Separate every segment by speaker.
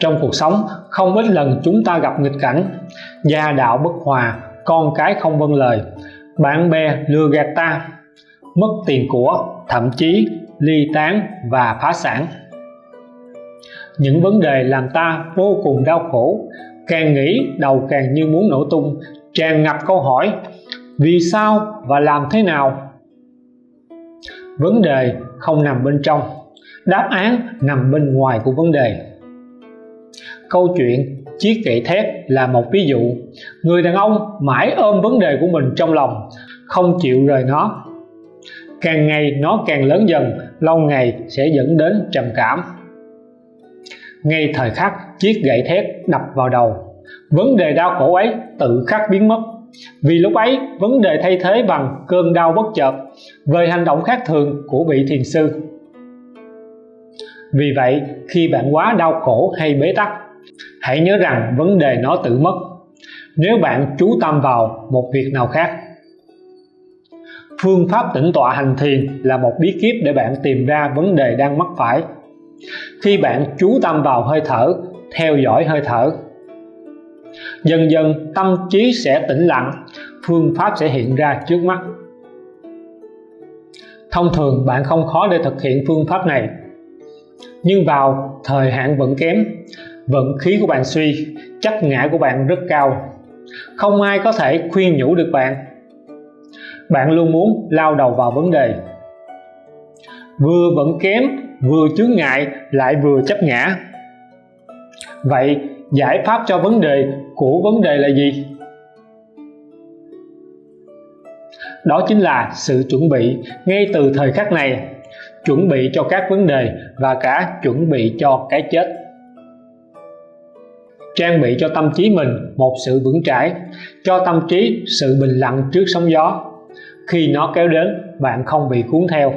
Speaker 1: trong cuộc sống, không ít lần chúng ta gặp nghịch cảnh. Gia đạo bất hòa, con cái không vâng lời. Bạn bè lừa gạt ta, mất tiền của, thậm chí ly tán và phá sản. Những vấn đề làm ta vô cùng đau khổ. Càng nghĩ, đầu càng như muốn nổ tung, tràn ngập câu hỏi, vì sao và làm thế nào? Vấn đề không nằm bên trong, đáp án nằm bên ngoài của vấn đề câu chuyện, chiếc gậy thép là một ví dụ. Người đàn ông mãi ôm vấn đề của mình trong lòng, không chịu rời nó. Càng ngày nó càng lớn dần, lâu ngày sẽ dẫn đến trầm cảm. Ngay thời khắc chiếc gậy thép đập vào đầu, vấn đề đau khổ ấy tự khắc biến mất. Vì lúc ấy, vấn đề thay thế bằng cơn đau bất chợt về hành động khác thường của vị thiền sư. Vì vậy, khi bạn quá đau khổ hay bế tắc hãy nhớ rằng vấn đề nó tự mất. Nếu bạn chú tâm vào một việc nào khác, phương pháp tĩnh tọa hành thiền là một bí kíp để bạn tìm ra vấn đề đang mắc phải. Khi bạn chú tâm vào hơi thở, theo dõi hơi thở, dần dần tâm trí sẽ tĩnh lặng, phương pháp sẽ hiện ra trước mắt. Thông thường bạn không khó để thực hiện phương pháp này, nhưng vào thời hạn vẫn kém vận khí của bạn suy, chắc ngã của bạn rất cao. Không ai có thể khuyên nhủ được bạn. Bạn luôn muốn lao đầu vào vấn đề. Vừa vẫn kém, vừa chướng ngại, lại vừa chấp ngã. Vậy, giải pháp cho vấn đề của vấn đề là gì? Đó chính là sự chuẩn bị ngay từ thời khắc này. Chuẩn bị cho các vấn đề và cả chuẩn bị cho cái chết trang bị cho tâm trí mình một sự vững chãi, cho tâm trí sự bình lặng trước sóng gió. Khi nó kéo đến, bạn không bị cuốn theo.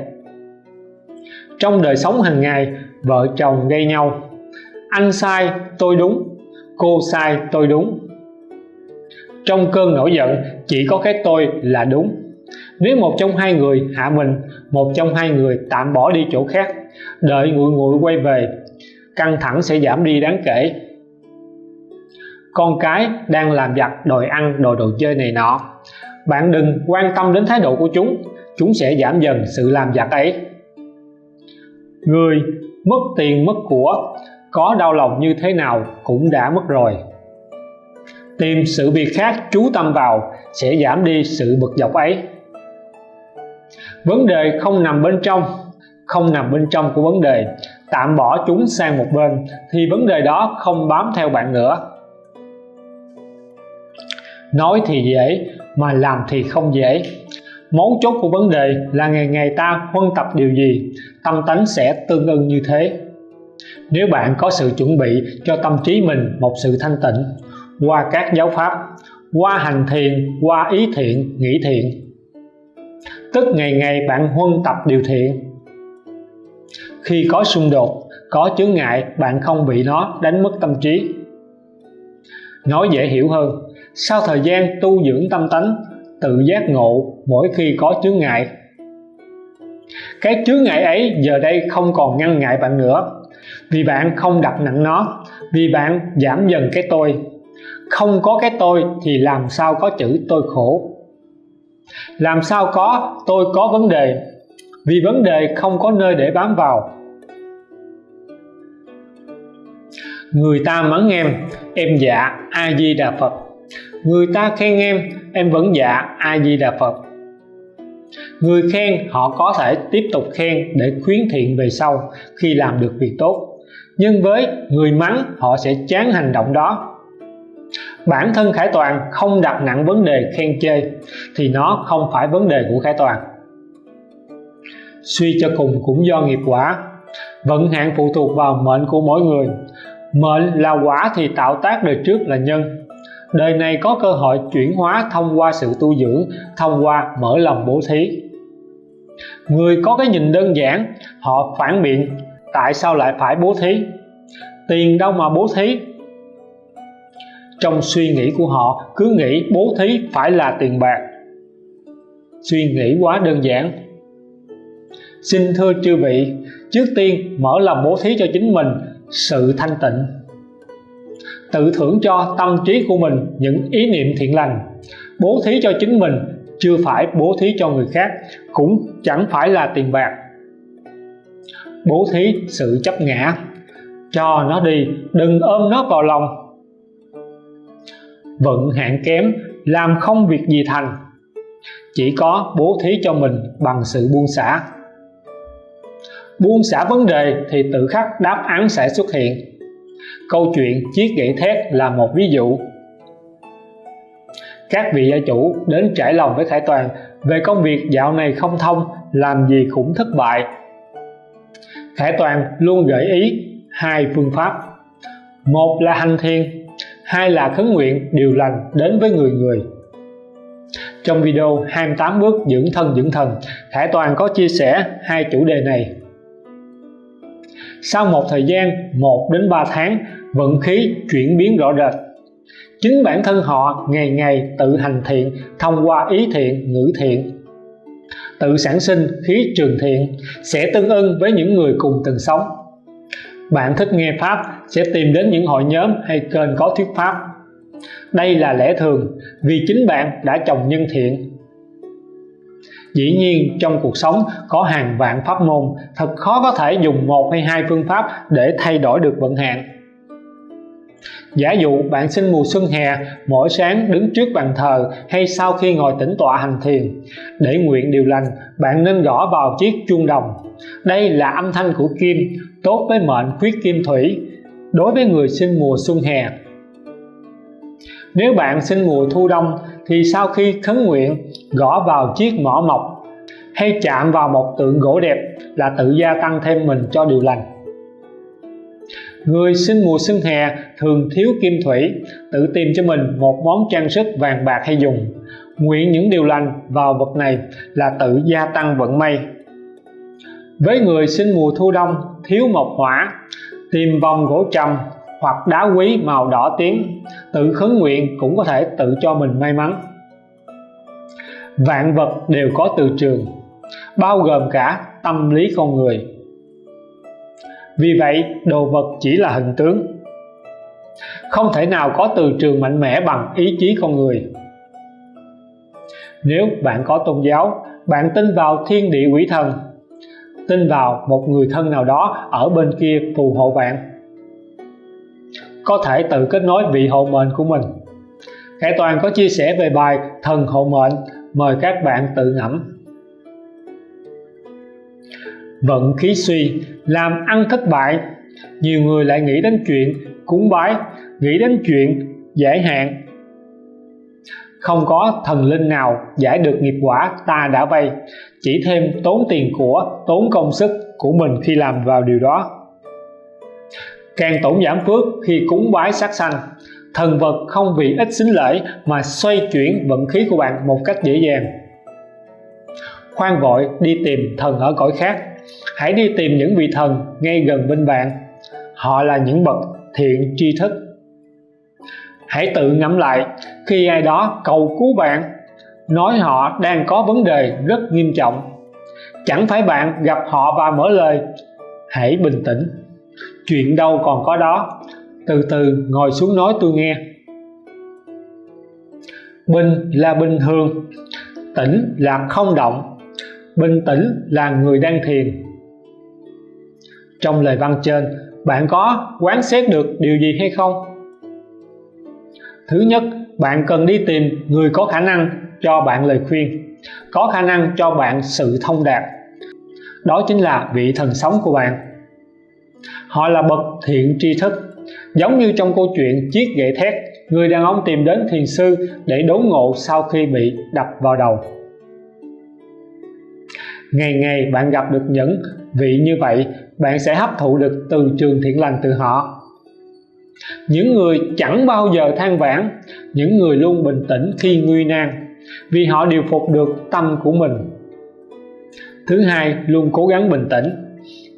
Speaker 1: Trong đời sống hàng ngày, vợ chồng gây nhau. Anh sai, tôi đúng. Cô sai, tôi đúng. Trong cơn nổi giận, chỉ có cái tôi là đúng. Nếu một trong hai người hạ mình, một trong hai người tạm bỏ đi chỗ khác, đợi nguội nguội quay về, căng thẳng sẽ giảm đi đáng kể con cái đang làm giặt đòi ăn đồ đồ chơi này nọ. Bạn đừng quan tâm đến thái độ của chúng chúng sẽ giảm dần sự làm giặt ấy. Người mất tiền mất của, có đau lòng như thế nào cũng đã mất rồi. Tìm sự việc khác chú tâm vào sẽ giảm đi sự bực dọc ấy. Vấn đề không nằm bên trong, không nằm bên trong của vấn đề. Tạm bỏ chúng sang một bên, thì vấn đề đó không bám theo bạn nữa nói thì dễ, mà làm thì không dễ. Mấu chốt của vấn đề là ngày ngày ta huân tập điều gì, tâm tánh sẽ tương ưng như thế. Nếu bạn có sự chuẩn bị cho tâm trí mình một sự thanh tịnh, qua các giáo pháp, qua hành thiền, qua ý thiện, nghĩ thiện, tức ngày ngày bạn huân tập điều thiện. Khi có xung đột, có chướng ngại, bạn không bị nó đánh mất tâm trí. Nói dễ hiểu hơn sau thời gian tu dưỡng tâm tánh, tự giác ngộ mỗi khi có chướng ngại. Cái chướng ngại ấy giờ đây không còn ngăn ngại bạn nữa. Vì bạn không đặt nặng nó, vì bạn giảm dần cái tôi. Không có cái tôi thì làm sao có chữ tôi khổ? Làm sao có tôi có vấn đề? Vì vấn đề không có nơi để bám vào. Người ta mắng em em dạ a di đà phật người ta khen em em vẫn dạ a di đà phật. Người khen, họ có thể tiếp tục khen để khuyến thiện về sau khi làm được việc tốt. Nhưng với người mắng, họ sẽ chán hành động đó. Bản thân khải toàn không đặt nặng vấn đề khen chê, thì nó không phải vấn đề của khải toàn. Suy cho cùng cũng do nghiệp quả. Vận hạn phụ thuộc vào mệnh của mỗi người. Mệnh là quả thì tạo tác đời trước là nhân đời này có cơ hội chuyển hóa thông qua sự tu dưỡng, thông qua mở lòng bố thí. Người có cái nhìn đơn giản, họ phản biện, tại sao lại phải bố thí? Tiền đâu mà bố thí? Trong suy nghĩ của họ, cứ nghĩ bố thí phải là tiền bạc. Suy nghĩ quá đơn giản. Xin thưa chư vị, trước tiên mở lòng bố thí cho chính mình, sự thanh tịnh tự thưởng cho tâm trí của mình những ý niệm thiện lành, bố thí cho chính mình, chưa phải bố thí cho người khác, cũng chẳng phải là tiền bạc. Bố thí sự chấp ngã, cho nó đi, đừng ôm nó vào lòng. Vận hạn kém, làm không việc gì thành, chỉ có bố thí cho mình bằng sự buông xả. Buông xả vấn đề thì tự khắc đáp án sẽ xuất hiện câu chuyện chiếc gậy thét là một ví dụ. Các vị gia chủ đến trải lòng với Khải Toàn về công việc dạo này không thông, làm gì cũng thất bại. Khải Toàn luôn gợi ý hai phương pháp. Một là hành thiền, hai là khấn nguyện điều lành đến với người người. Trong video 28 bước dưỡng thân, dưỡng thần, Khải Toàn có chia sẻ hai chủ đề này sau một thời gian 1 đến 3 tháng, vận khí chuyển biến rõ rệt. Chính bản thân họ ngày ngày tự hành thiện, thông qua ý thiện, ngữ thiện. Tự sản sinh khí trường thiện sẽ tương ưng với những người cùng từng sống. Bạn thích nghe pháp sẽ tìm đến những hội nhóm hay kênh có thuyết pháp. Đây là lẽ thường vì chính bạn đã trồng nhân thiện dĩ nhiên, trong cuộc sống, có hàng vạn pháp môn, thật khó có thể dùng một hay hai phương pháp để thay đổi được vận hạn. Giả dụ, bạn sinh mùa xuân hè, mỗi sáng đứng trước bàn thờ hay sau khi ngồi tĩnh tọa hành thiền. Để nguyện điều lành, bạn nên gõ vào chiếc chuông đồng. Đây là âm thanh của kim, tốt với mệnh khuyết kim thủy. Đối với người sinh mùa xuân hè nếu bạn sinh mùa thu đông, thì sau khi khấn nguyện, gõ vào chiếc mỏ mộc hay chạm vào một tượng gỗ đẹp là tự gia tăng thêm mình cho điều lành. Người sinh mùa xuân hè thường thiếu kim thủy, tự tìm cho mình một món trang sức vàng bạc hay dùng. Nguyện những điều lành vào vật này là tự gia tăng vận may. Với người sinh mùa thu đông, thiếu mộc hỏa, tìm vòng gỗ trầm hoặc đá quý màu đỏ tím, tự khấn nguyện cũng có thể tự cho mình may mắn. Vạn vật đều có từ trường, bao gồm cả tâm lý con người. Vì vậy, đồ vật chỉ là hình tướng. Không thể nào có từ trường mạnh mẽ bằng ý chí con người. Nếu bạn có tôn giáo, bạn tin vào thiên địa quỷ thần, tin vào một người thân nào đó ở bên kia phù hộ bạn có thể tự kết nối vị hộ mệnh của mình. Khải Toàn có chia sẻ về bài thần hộ mệnh, mời các bạn tự ngẫm. Vận khí suy, làm ăn thất bại. Nhiều người lại nghĩ đến chuyện cúng bái, nghĩ đến chuyện giải hạn. Không có thần linh nào giải được nghiệp quả ta đã vay. Chỉ thêm tốn tiền của, tốn công sức của mình khi làm vào điều đó càng tổn giảm phước khi cúng bái sát sanh. Thần vật không vì ít xính lễ mà xoay chuyển vận khí của bạn một cách dễ dàng. Khoan vội, đi tìm thần ở cõi khác. Hãy đi tìm những vị thần ngay gần bên bạn. Họ là những bậc thiện tri thức. Hãy tự ngẫm lại, khi ai đó cầu cứu bạn, nói họ đang có vấn đề rất nghiêm trọng. Chẳng phải bạn gặp họ và mở lời, hãy bình tĩnh chuyện đâu còn có đó. Từ từ ngồi xuống nói tôi nghe. Bình là bình thường, tĩnh là không động, bình tĩnh là người đang thiền. Trong lời văn trên, bạn có quán xét được điều gì hay không? Thứ nhất, bạn cần đi tìm người có khả năng cho bạn lời khuyên, có khả năng cho bạn sự thông đạt. Đó chính là vị thần sống của bạn họ là bậc thiện tri thức. Giống như trong câu chuyện chiếc gậy thét, người đàn ông tìm đến thiền sư để đốn ngộ sau khi bị đập vào đầu. Ngày ngày bạn gặp được những vị như vậy, bạn sẽ hấp thụ được từ trường thiện lành từ họ. Những người chẳng bao giờ than vãn, những người luôn bình tĩnh khi nguy nan, vì họ điều phục được tâm của mình. Thứ hai, luôn cố gắng bình tĩnh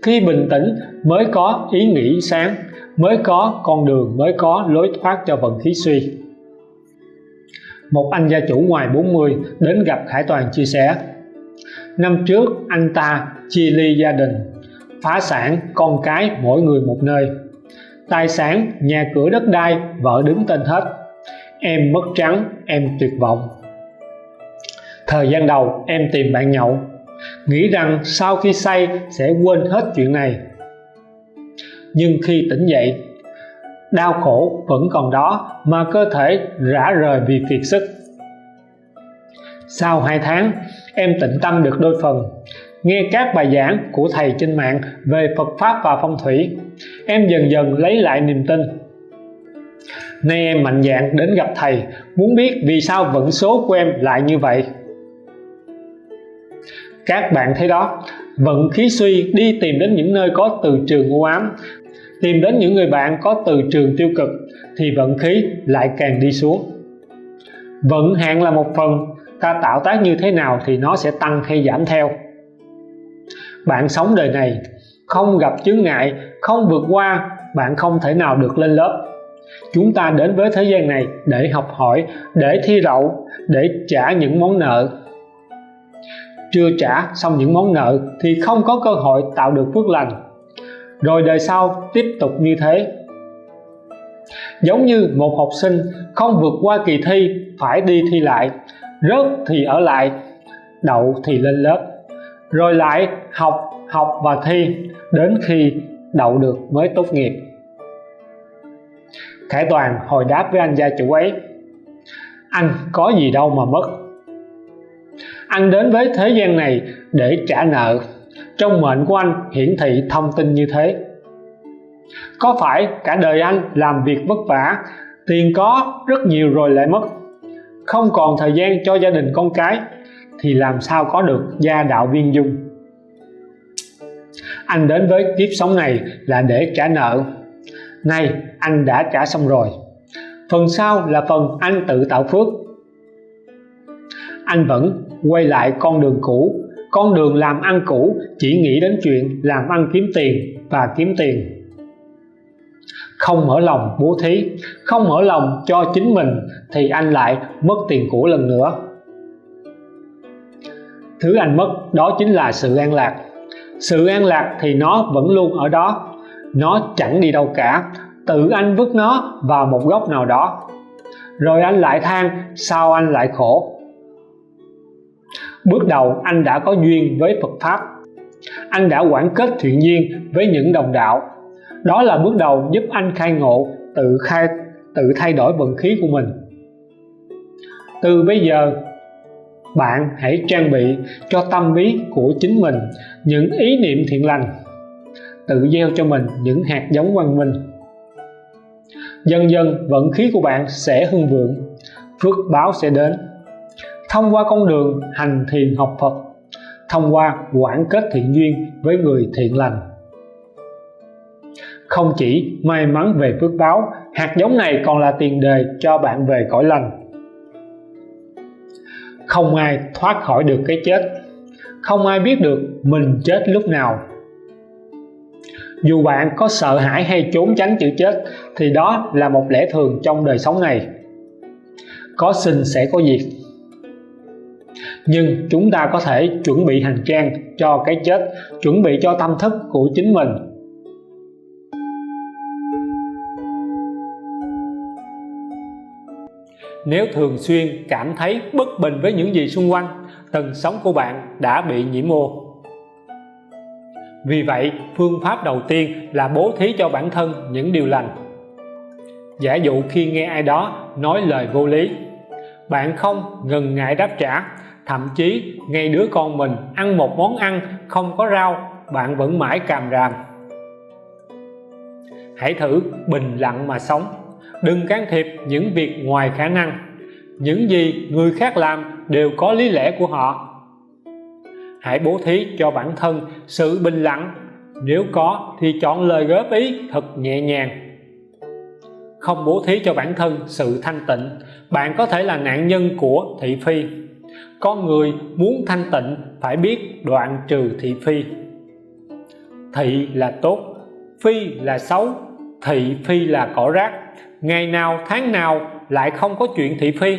Speaker 1: khi bình tĩnh mới có ý nghĩ sáng, mới có con đường, mới có lối thoát cho vận khí suy. Một anh gia chủ ngoài 40 đến gặp Khải Toàn chia sẻ, năm trước anh ta chia ly gia đình, phá sản con cái mỗi người một nơi. Tài sản, nhà cửa đất đai, vợ đứng tên hết. Em mất trắng, em tuyệt vọng. Thời gian đầu em tìm bạn nhậu nghĩ rằng sau khi say sẽ quên hết chuyện này. Nhưng khi tỉnh dậy, đau khổ vẫn còn đó mà cơ thể rã rời vì kiệt sức. Sau 2 tháng, em tịnh tâm được đôi phần. Nghe các bài giảng của thầy trên mạng về Phật Pháp và phong thủy, em dần dần lấy lại niềm tin. Nay em mạnh dạn đến gặp thầy, muốn biết vì sao vận số của em lại như vậy các bạn thấy đó, vận khí suy đi tìm đến những nơi có từ trường u ám. Tìm đến những người bạn có từ trường tiêu cực thì vận khí lại càng đi xuống. Vận hạn là một phần, ta tạo tác như thế nào thì nó sẽ tăng hay giảm theo. Bạn sống đời này, không gặp chướng ngại, không vượt qua, bạn không thể nào được lên lớp. Chúng ta đến với thế gian này để học hỏi, để thi đậu, để trả những món nợ chưa trả xong những món nợ thì không có cơ hội tạo được phước lành. Rồi đời sau tiếp tục như thế. Giống như một học sinh không vượt qua kỳ thi, phải đi thi lại, rớt thì ở lại, đậu thì lên lớp. Rồi lại học học và thi, đến khi đậu được mới tốt nghiệp. Khải Toàn hồi đáp với anh gia chủ ấy. Anh có gì đâu mà mất anh đến với thế gian này để trả nợ. Trong mệnh của anh hiển thị thông tin như thế. Có phải cả đời anh làm việc vất vả, tiền có rất nhiều rồi lại mất. Không còn thời gian cho gia đình con cái, thì làm sao có được gia đạo viên dung? Anh đến với kiếp sống này là để trả nợ. Nay anh đã trả xong rồi. Phần sau là phần anh tự tạo phước. Anh vẫn quay lại con đường cũ. Con đường làm ăn cũ chỉ nghĩ đến chuyện làm ăn kiếm tiền và kiếm tiền. Không mở lòng bố thí, không mở lòng cho chính mình thì anh lại mất tiền của lần nữa. Thứ anh mất đó chính là sự an lạc. Sự an lạc thì nó vẫn luôn ở đó. Nó chẳng đi đâu cả. Tự anh vứt nó vào một góc nào đó. Rồi anh lại than, sao anh lại khổ? Bước đầu, anh đã có duyên với Phật Pháp. Anh đã quản kết thiện duyên với những đồng đạo. Đó là bước đầu giúp anh khai ngộ, tự khai, tự thay đổi vận khí của mình. Từ bây giờ, bạn hãy trang bị cho tâm lý của chính mình những ý niệm thiện lành, tự gieo cho mình những hạt giống văn minh. Dần dần, vận khí của bạn sẽ hưng vượng, phước báo sẽ đến thông qua con đường hành thiền học Phật, thông qua quản kết thiện duyên với người thiện lành. Không chỉ may mắn về phước báo, hạt giống này còn là tiền đề cho bạn về cõi lành. Không ai thoát khỏi được cái chết, không ai biết được mình chết lúc nào. Dù bạn có sợ hãi hay trốn tránh chữ chết, thì đó là một lẽ thường trong đời sống này. Có sinh sẽ có diệt nhưng chúng ta có thể chuẩn bị hành trang cho cái chết, chuẩn bị cho tâm thức của chính mình. Nếu thường xuyên cảm thấy bất bình với những gì xung quanh, tầng sống của bạn đã bị nhiễm ô. Vì vậy, phương pháp đầu tiên là bố thí cho bản thân những điều lành. Giả dụ khi nghe ai đó nói lời vô lý, bạn không ngần ngại đáp trả thậm chí, ngay đứa con mình ăn một món ăn không có rau, bạn vẫn mãi càm ràm. Hãy thử bình lặng mà sống. Đừng can thiệp những việc ngoài khả năng. Những gì người khác làm đều có lý lẽ của họ. Hãy bố thí cho bản thân sự bình lặng. Nếu có thì chọn lời góp ý thật nhẹ nhàng. Không bố thí cho bản thân sự thanh tịnh. Bạn có thể là nạn nhân của thị phi con người muốn thanh tịnh phải biết đoạn trừ thị phi. Thị là tốt, phi là xấu, thị phi là cỏ rác. Ngày nào tháng nào lại không có chuyện thị phi.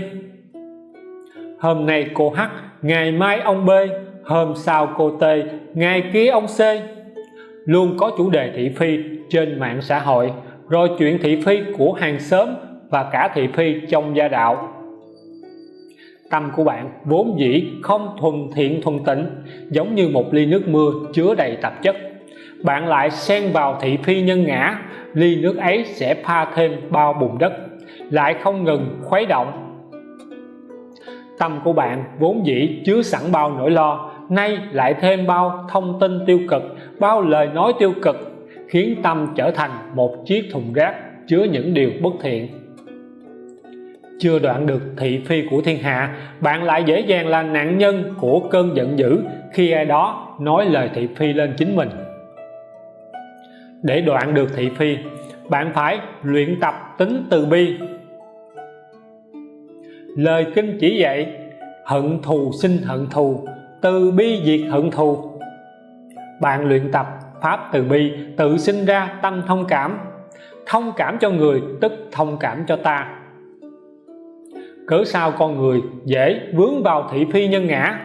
Speaker 1: Hôm nay cô H, ngày mai ông B, hôm sau cô T, ngày kia ông C. Luôn có chủ đề thị phi trên mạng xã hội, rồi chuyện thị phi của hàng xóm và cả thị phi trong gia đạo tâm của bạn, vốn dĩ không thuần thiện thuần tịnh, giống như một ly nước mưa chứa đầy tạp chất. Bạn lại xen vào thị phi nhân ngã, ly nước ấy sẽ pha thêm bao bùn đất, lại không ngừng khuấy động. Tâm của bạn vốn dĩ chứa sẵn bao nỗi lo, nay lại thêm bao thông tin tiêu cực, bao lời nói tiêu cực, khiến tâm trở thành một chiếc thùng rác chứa những điều bất thiện chưa đoạn được thị phi của thiên hạ, bạn lại dễ dàng là nạn nhân của cơn giận dữ khi ai đó nói lời thị phi lên chính mình. Để đoạn được thị phi, bạn phải luyện tập tính từ bi. Lời kinh chỉ dạy, hận thù sinh hận thù, từ bi diệt hận thù. Bạn luyện tập pháp từ bi, tự sinh ra tâm thông cảm. Thông cảm cho người tức thông cảm cho ta cớ sao con người dễ vướng vào thị phi nhân ngã?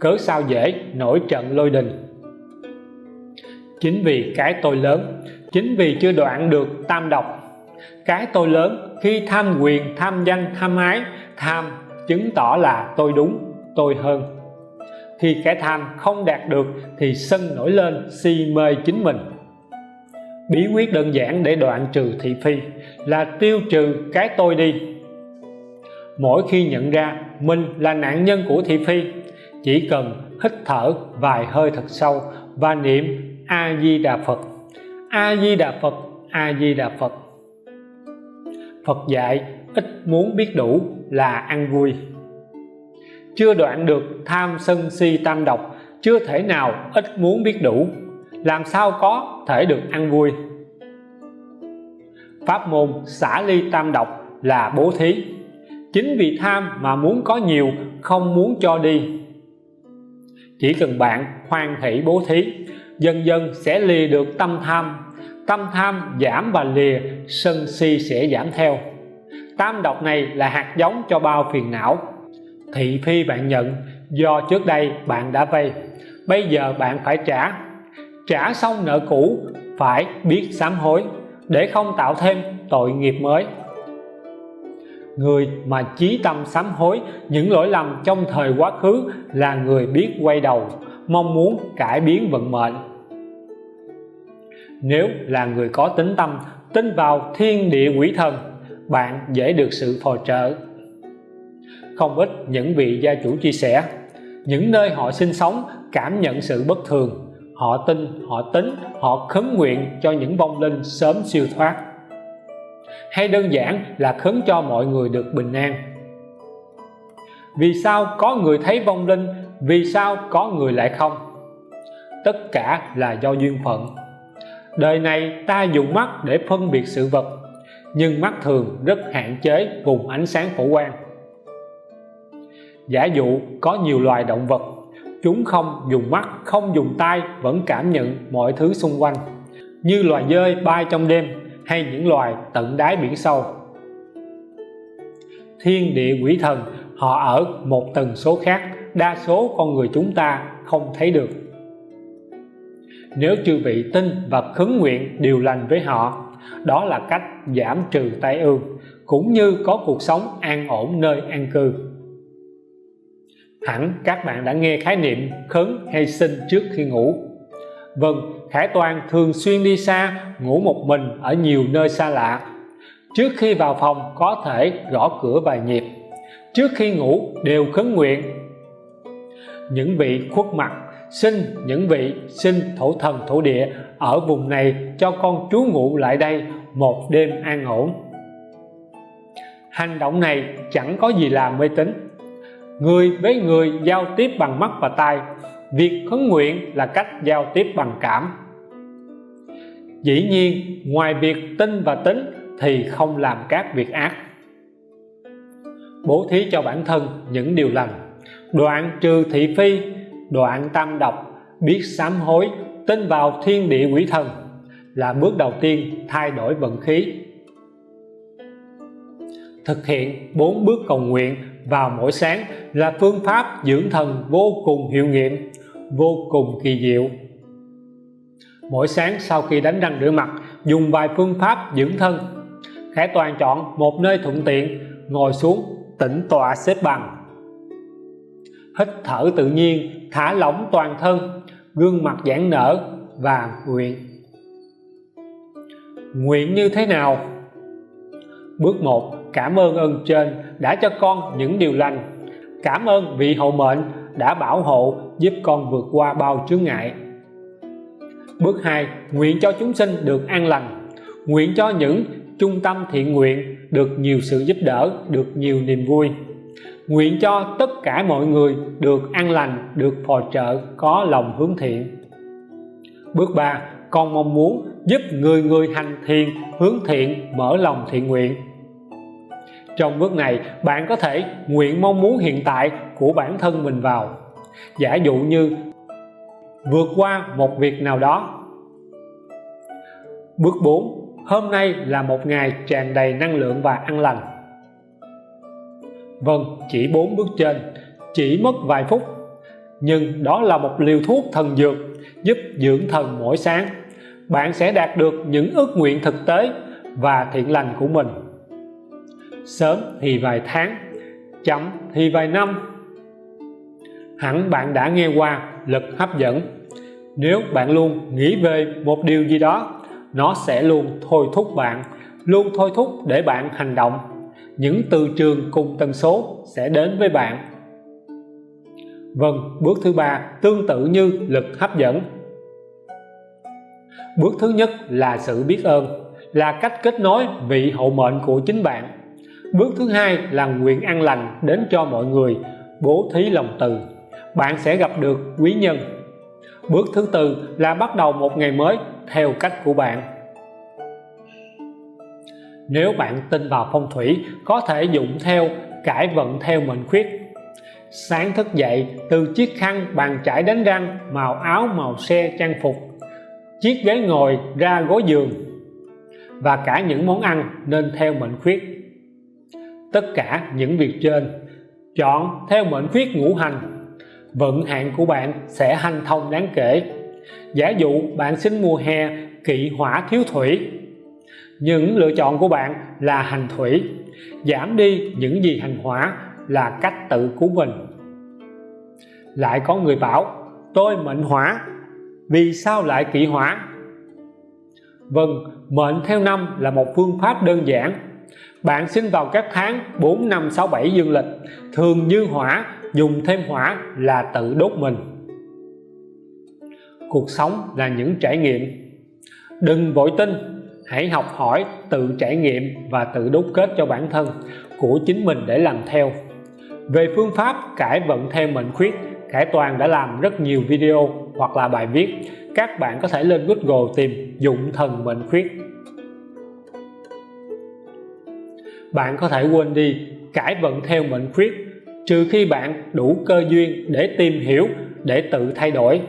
Speaker 1: Cớ sao dễ nổi trận lôi đình? Chính vì cái tôi lớn, chính vì chưa đoạn được tam độc. Cái tôi lớn, khi tham quyền, tham danh tham ái, tham chứng tỏ là tôi đúng, tôi hơn. Khi cái tham không đạt được thì sân nổi lên si mê chính mình. Bí quyết đơn giản để đoạn trừ thị phi là tiêu trừ cái tôi đi mỗi khi nhận ra mình là nạn nhân của thị phi, chỉ cần hít thở vài hơi thật sâu và niệm a di đà phật. A di đà phật, a di đà phật. Phật dạy ít muốn biết đủ là ăn vui. Chưa đoạn được tham sân si tam độc, chưa thể nào ít muốn biết đủ, làm sao có thể được ăn vui? Pháp môn xả ly tam độc là bố thí chính vì tham mà muốn có nhiều, không muốn cho đi. Chỉ cần bạn hoan hỷ bố thí, dần dần sẽ lìa được tâm tham. Tâm tham giảm và lìa, sân si sẽ giảm theo. Tam độc này là hạt giống cho bao phiền não. Thị phi bạn nhận, do trước đây bạn đã vay. Bây giờ bạn phải trả. Trả xong nợ cũ, phải biết sám hối, để không tạo thêm tội nghiệp mới người mà chí tâm sám hối, những lỗi lầm trong thời quá khứ là người biết quay đầu, mong muốn cải biến vận mệnh. Nếu là người có tính tâm, tin vào thiên địa quỷ thần, bạn dễ được sự phò trợ. Không ít những vị gia chủ chia sẻ, những nơi họ sinh sống cảm nhận sự bất thường. Họ tin, họ tính, họ khấn nguyện cho những vong linh sớm siêu thoát hay đơn giản là khấn cho mọi người được bình an. Vì sao có người thấy vong linh, vì sao có người lại không? Tất cả là do duyên phận. Đời này ta dùng mắt để phân biệt sự vật, nhưng mắt thường rất hạn chế vùng ánh sáng phổ quang. Giả dụ có nhiều loài động vật, chúng không dùng mắt, không dùng tay vẫn cảm nhận mọi thứ xung quanh, như loài dơi bay trong đêm hay những loài tận đáy biển sâu. Thiên địa quỷ thần, họ ở một tần số khác, đa số con người chúng ta không thấy được. Nếu chư vị tin và khấn nguyện điều lành với họ, đó là cách giảm trừ tai ương, cũng như có cuộc sống an ổn nơi an cư. Hẳn các bạn đã nghe khái niệm khấn hay sinh trước khi ngủ. Vâng, Khải Toàn thường xuyên đi xa, ngủ một mình ở nhiều nơi xa lạ. Trước khi vào phòng có thể gõ cửa vài nhịp. Trước khi ngủ đều khấn nguyện. Những vị khuất mặt, xin những vị xin thổ thần thổ địa ở vùng này cho con trú ngụ lại đây một đêm an ổn. Hành động này chẳng có gì là mê tín. Người với người giao tiếp bằng mắt và tai việc khấn nguyện là cách giao tiếp bằng cảm. Dĩ nhiên, ngoài việc tin và tính thì không làm các việc ác. Bố thí cho bản thân những điều lành, đoạn trừ thị phi, đoạn tam độc, biết sám hối, tin vào thiên địa quỷ thần là bước đầu tiên thay đổi vận khí. Thực hiện bốn bước cầu nguyện vào mỗi sáng là phương pháp dưỡng thần vô cùng hiệu nghiệm, vô cùng kỳ diệu. Mỗi sáng sau khi đánh răng rửa mặt, dùng vài phương pháp dưỡng thân. Khải Toàn chọn một nơi thuận tiện, ngồi xuống, tĩnh tọa xếp bằng. Hít thở tự nhiên, thả lỏng toàn thân, gương mặt giãn nở và nguyện. Nguyện như thế nào? Bước 1 cảm ơn ơn trên đã cho con những điều lành. Cảm ơn vị hậu mệnh đã bảo hộ giúp con vượt qua bao chướng ngại. Bước 2 nguyện cho chúng sinh được an lành. Nguyện cho những trung tâm thiện nguyện được nhiều sự giúp đỡ, được nhiều niềm vui. Nguyện cho tất cả mọi người được an lành, được phò trợ, có lòng hướng thiện. Bước 3 con mong muốn giúp người người hành thiền hướng thiện, mở lòng thiện nguyện trong bước này, bạn có thể nguyện mong muốn hiện tại của bản thân mình vào. Giả dụ như, vượt qua một việc nào đó. Bước 4 hôm nay là một ngày tràn đầy năng lượng và an lành. Vâng chỉ bốn bước trên, chỉ mất vài phút. Nhưng đó là một liều thuốc thần dược giúp dưỡng thần mỗi sáng. Bạn sẽ đạt được những ước nguyện thực tế và thiện lành của mình sớm thì vài tháng, chậm thì vài năm. Hẳn bạn đã nghe qua lực hấp dẫn. Nếu bạn luôn nghĩ về một điều gì đó, nó sẽ luôn thôi thúc bạn, luôn thôi thúc để bạn hành động. Những từ trường cùng tần số sẽ đến với bạn. Vâng bước thứ ba tương tự như lực hấp dẫn. Bước thứ nhất là sự biết ơn, là cách kết nối vị hậu mệnh của chính bạn bước thứ hai là nguyện an lành đến cho mọi người, bố thí lòng từ. Bạn sẽ gặp được quý nhân. Bước thứ tư là bắt đầu một ngày mới theo cách của bạn. Nếu bạn tin vào phong thủy, có thể dụng theo, cải vận theo mệnh khuyết. Sáng thức dậy, từ chiếc khăn bàn chải đánh răng, màu áo, màu xe, trang phục. Chiếc ghế ngồi ra gối giường. Và cả những món ăn nên theo mệnh khuyết tất cả những việc trên, chọn theo mệnh khuyết ngũ hành. Vận hạn của bạn sẽ hanh thông đáng kể. Giả dụ bạn sinh mùa hè, kỵ hỏa thiếu thủy. Những lựa chọn của bạn là hành thủy. Giảm đi những gì hành hỏa là cách tự của mình. Lại có người bảo, tôi mệnh hỏa, vì sao lại kỵ hỏa? Vâng mệnh theo năm là một phương pháp đơn giản bạn sinh vào các tháng 4 5 6 7 dương lịch. Thường như hỏa, dùng thêm hỏa là tự đốt mình. Cuộc sống là những trải nghiệm. Đừng vội tin, hãy học hỏi, tự trải nghiệm và tự đúc kết cho bản thân của chính mình để làm theo. Về phương pháp, cải vận theo mệnh khuyết, cải Toàn đã làm rất nhiều video hoặc là bài viết, các bạn có thể lên Google tìm dụng thần mệnh khuyết. Bạn có thể quên đi cải vận theo mệnh khuyết, trừ khi bạn đủ cơ duyên để tìm hiểu, để tự thay đổi.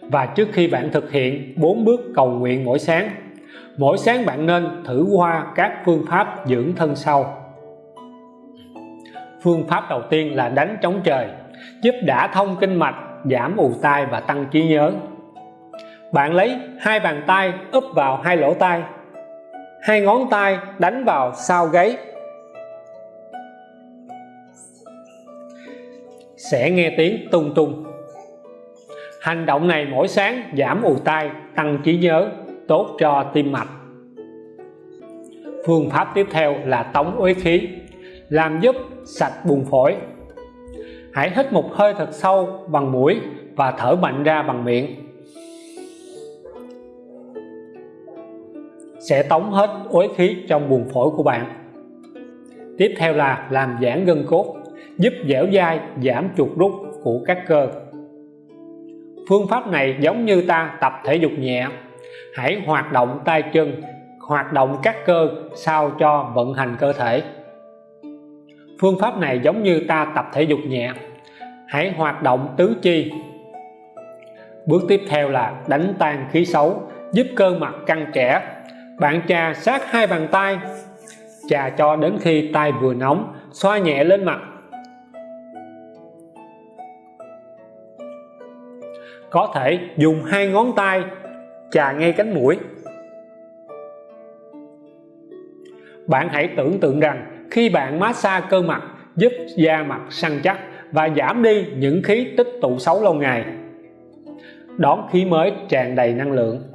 Speaker 1: Và trước khi bạn thực hiện bốn bước cầu nguyện mỗi sáng mỗi sáng bạn nên thử qua các phương pháp dưỡng thân sau. Phương pháp đầu tiên là đánh trống trời, giúp đả thông kinh mạch, giảm ù tai và tăng trí nhớ. Bạn lấy hai bàn tay úp vào hai lỗ tai hai ngón tay đánh vào sau gáy. Sẽ nghe tiếng tung tung. Hành động này mỗi sáng giảm ù tai, tăng trí nhớ, tốt cho tim mạch. Phương pháp tiếp theo là tống uế khí, làm giúp sạch buồng phổi. Hãy hít một hơi thật sâu bằng mũi và thở mạnh ra bằng miệng. Sẽ tống hết uế khí trong buồng phổi của bạn. Tiếp theo là làm giãn gân cốt, giúp dẻo dai, giảm chuột rút của các cơ. Phương pháp này giống như ta tập thể dục nhẹ. Hãy hoạt động tay chân, hoạt động các cơ sao cho vận hành cơ thể. Phương pháp này giống như ta tập thể dục nhẹ. Hãy hoạt động tứ chi. Bước tiếp theo là đánh tan khí xấu, giúp cơ mặt căng trẻ bạn chà sát hai bàn tay. Chà cho đến khi tay vừa nóng, xoa nhẹ lên mặt. Có thể dùng hai ngón tay chà ngay cánh mũi. Bạn hãy tưởng tượng rằng khi bạn massage cơ mặt, giúp da mặt săn chắc và giảm đi những khí tích tụ xấu lâu ngày. Đón khí mới tràn đầy năng lượng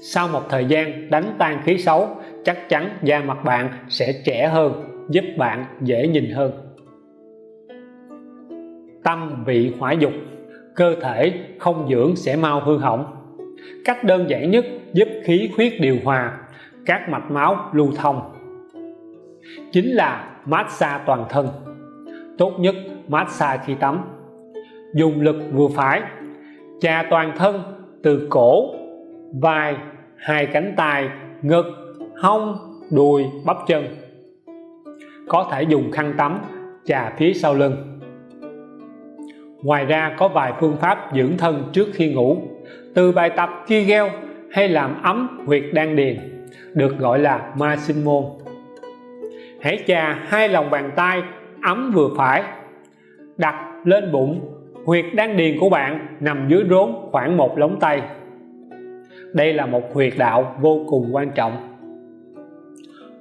Speaker 1: sau một thời gian đánh tan khí xấu, chắc chắn da mặt bạn sẽ trẻ hơn, giúp bạn dễ nhìn hơn. Tâm vị hỏa dục, cơ thể không dưỡng sẽ mau hư hỏng. Cách đơn giản nhất giúp khí huyết điều hòa, các mạch máu lưu thông. Chính là massage toàn thân. Tốt nhất massage khi tắm. Dùng lực vừa phải, chà toàn thân từ cổ vai, hai cánh tay, ngực, hông, đùi, bắp chân. Có thể dùng khăn tắm, chà phía sau lưng. Ngoài ra có vài phương pháp dưỡng thân trước khi ngủ, từ bài tập Kegel hay làm ấm huyệt đan điền, được gọi là ma sinh môn hãy chà hai lòng bàn tay ấm vừa phải, đặt lên bụng. Huyệt đan điền của bạn nằm dưới rốn khoảng một lóng tay đây là một huyệt đạo vô cùng quan trọng.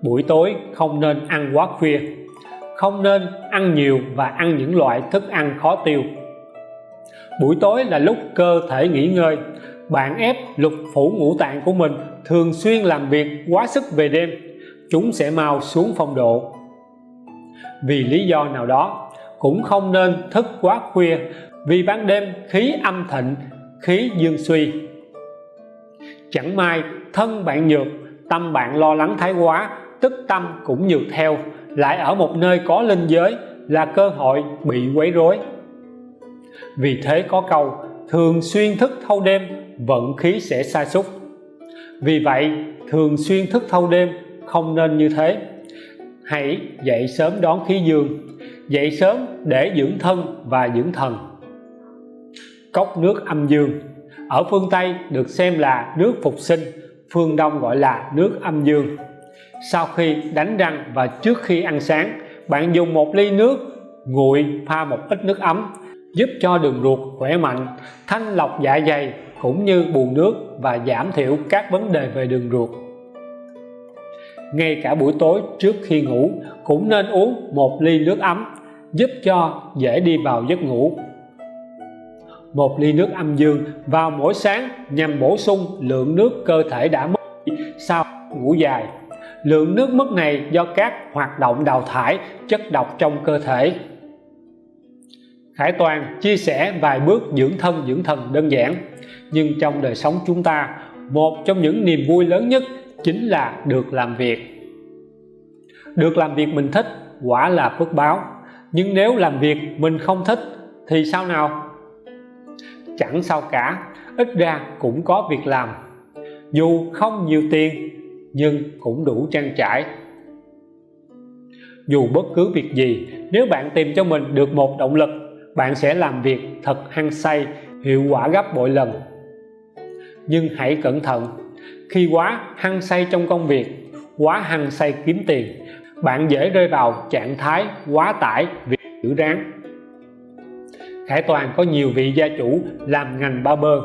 Speaker 1: Buổi tối không nên ăn quá khuya, không nên ăn nhiều và ăn những loại thức ăn khó tiêu. Buổi tối là lúc cơ thể nghỉ ngơi, bạn ép lục phủ ngũ tạng của mình thường xuyên làm việc quá sức về đêm, chúng sẽ mau xuống phong độ. Vì lý do nào đó, cũng không nên thức quá khuya vì ban đêm khí âm thịnh, khí dương suy chẳng may, thân bạn nhược, tâm bạn lo lắng thái quá, tức tâm cũng nhược theo, lại ở một nơi có linh giới là cơ hội bị quấy rối. Vì thế có câu, thường xuyên thức thâu đêm, vận khí sẽ sa sút. Vì vậy, thường xuyên thức thâu đêm không nên như thế. Hãy dậy sớm đón khí dương, dậy sớm để dưỡng thân và dưỡng thần. Cốc nước âm dương ở phương Tây được xem là nước phục sinh, phương Đông gọi là nước âm dương. Sau khi đánh răng và trước khi ăn sáng, bạn dùng một ly nước nguội pha một ít nước ấm, giúp cho đường ruột khỏe mạnh, thanh lọc dạ dày cũng như bù nước và giảm thiểu các vấn đề về đường ruột. Ngay cả buổi tối trước khi ngủ cũng nên uống một ly nước ấm, giúp cho dễ đi vào giấc ngủ một ly nước âm dương vào mỗi sáng nhằm bổ sung lượng nước cơ thể đã mất sau ngủ dài. Lượng nước mất này do các hoạt động đào thải chất độc trong cơ thể. Khải Toàn chia sẻ vài bước dưỡng thân, dưỡng thần đơn giản, nhưng trong đời sống chúng ta, một trong những niềm vui lớn nhất chính là được làm việc. Được làm việc mình thích quả là phước báo, nhưng nếu làm việc mình không thích thì sao nào? Chẳng sao cả, ít ra cũng có việc làm. Dù không nhiều tiền, nhưng cũng đủ trang trải. Dù bất cứ việc gì, nếu bạn tìm cho mình được một động lực, bạn sẽ làm việc thật hăng say, hiệu quả gấp bội lần. Nhưng hãy cẩn thận, khi quá hăng say trong công việc, quá hăng say kiếm tiền, bạn dễ rơi vào trạng thái quá tải việc giữ ráng. Khải Toàn có nhiều vị gia chủ làm ngành barber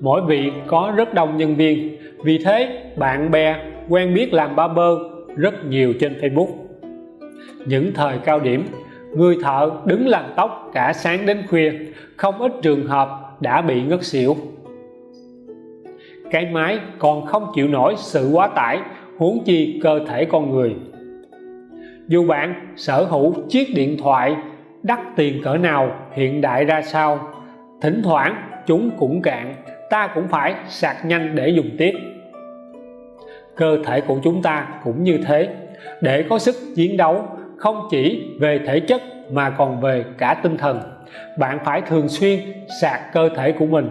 Speaker 1: mỗi vị có rất đông nhân viên. Vì thế, bạn bè quen biết làm barber rất nhiều trên Facebook. Những thời cao điểm, người thợ đứng làm tóc cả sáng đến khuya, không ít trường hợp đã bị ngất xỉu. Cái máy còn không chịu nổi sự quá tải, huống chi cơ thể con người. Dù bạn sở hữu chiếc điện thoại đắt tiền cỡ nào, hiện đại ra sao? Thỉnh thoảng, chúng cũng cạn, ta cũng phải sạc nhanh để dùng tiếp. Cơ thể của chúng ta cũng như thế. Để có sức chiến đấu, không chỉ về thể chất mà còn về cả tinh thần. Bạn phải thường xuyên sạc cơ thể của mình.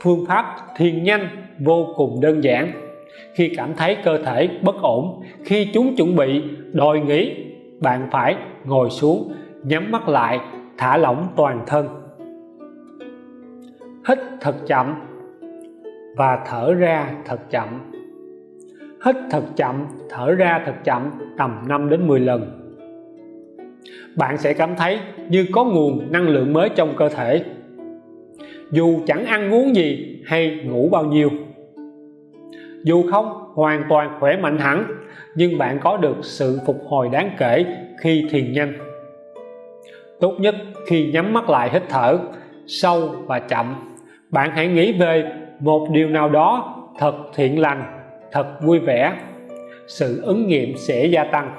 Speaker 1: Phương pháp thiền nhanh vô cùng đơn giản. Khi cảm thấy cơ thể bất ổn, khi chúng chuẩn bị, đòi nghỉ bạn phải ngồi xuống, nhắm mắt lại, thả lỏng toàn thân. Hít thật chậm và thở ra thật chậm. Hít thật chậm, thở ra thật chậm tầm 5 đến 10 lần. Bạn sẽ cảm thấy như có nguồn năng lượng mới trong cơ thể. Dù chẳng ăn uống gì hay ngủ bao nhiêu. Dù không hoàn toàn khỏe mạnh hẳn nhưng bạn có được sự phục hồi đáng kể khi thiền nhanh. Tốt nhất khi nhắm mắt lại hít thở, sâu và chậm. Bạn hãy nghĩ về một điều nào đó thật thiện lành, thật vui vẻ. Sự ứng nghiệm sẽ gia tăng.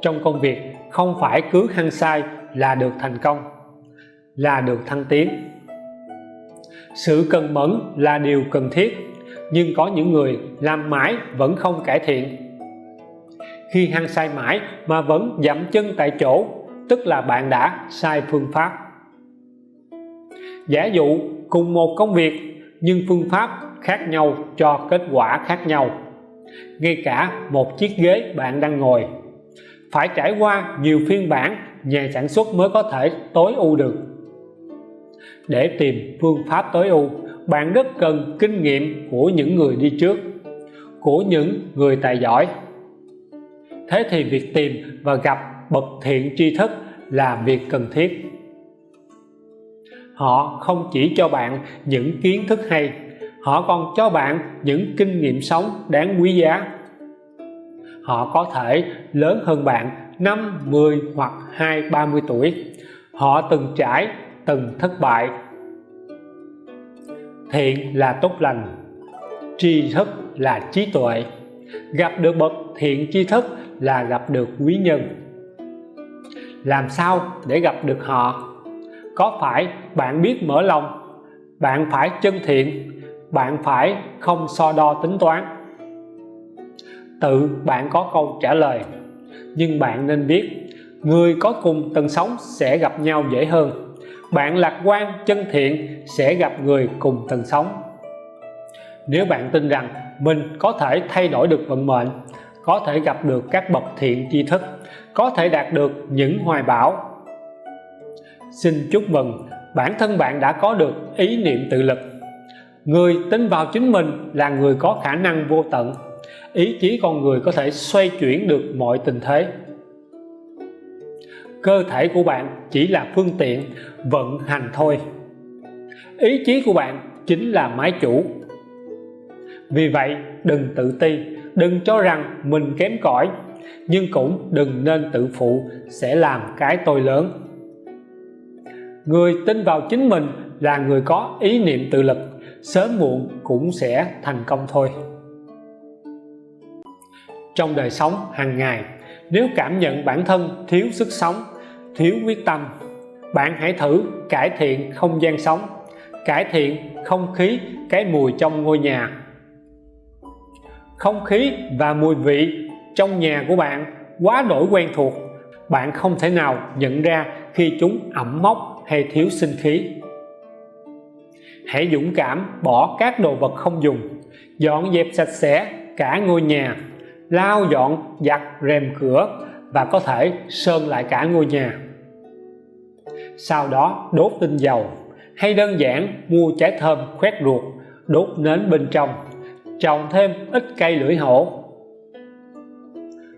Speaker 1: Trong công việc, không phải cứ hăng sai là được thành công, là được thăng tiến. Sự cần mẫn là điều cần thiết nhưng có những người làm mãi vẫn không cải thiện. Khi hăng sai mãi mà vẫn dậm chân tại chỗ, tức là bạn đã sai phương pháp. Giả dụ cùng một công việc, nhưng phương pháp khác nhau cho kết quả khác nhau. Ngay cả một chiếc ghế bạn đang ngồi. Phải trải qua nhiều phiên bản, nhà sản xuất mới có thể tối ưu được. Để tìm phương pháp tối ưu bạn rất cần kinh nghiệm của những người đi trước của những người tài giỏi. Thế thì việc tìm và gặp bậc thiện tri thức là việc cần thiết. Họ không chỉ cho bạn những kiến thức hay họ còn cho bạn những kinh nghiệm sống đáng quý giá. Họ có thể lớn hơn bạn 5, 10 hoặc 2, 30 tuổi. Họ từng trải, từng thất bại thiện là tốt lành. Tri thức là trí tuệ. Gặp được bậc thiện tri thức là gặp được quý nhân. Làm sao để gặp được họ? Có phải bạn biết mở lòng? Bạn phải chân thiện? Bạn phải không so đo tính toán? Tự bạn có câu trả lời. Nhưng bạn nên biết, người có cùng tần sống sẽ gặp nhau dễ hơn bạn lạc quan, chân thiện sẽ gặp người cùng tần sống. Nếu bạn tin rằng mình có thể thay đổi được vận mệnh, có thể gặp được các bậc thiện tri thức, có thể đạt được những hoài bão, xin chúc mừng, bản thân bạn đã có được ý niệm tự lực. Người tin vào chính mình là người có khả năng vô tận, ý chí con người có thể xoay chuyển được mọi tình thế cơ thể của bạn chỉ là phương tiện vận hành thôi. Ý chí của bạn chính là máy chủ. Vì vậy, đừng tự ti, đừng cho rằng mình kém cỏi, nhưng cũng đừng nên tự phụ sẽ làm cái tôi lớn. Người tin vào chính mình là người có ý niệm tự lực, sớm muộn cũng sẽ thành công thôi. Trong đời sống hàng ngày nếu cảm nhận bản thân thiếu sức sống, thiếu quyết tâm, bạn hãy thử cải thiện không gian sống, cải thiện không khí, cái mùi trong ngôi nhà. Không khí và mùi vị trong nhà của bạn quá đổi quen thuộc, bạn không thể nào nhận ra khi chúng ẩm mốc hay thiếu sinh khí. Hãy dũng cảm bỏ các đồ vật không dùng, dọn dẹp sạch sẽ cả ngôi nhà lau dọn, giặt, rèm cửa và có thể sơn lại cả ngôi nhà. Sau đó đốt tinh dầu hay đơn giản mua trái thơm khoét ruột, đốt nến bên trong, trồng thêm ít cây lưỡi hổ.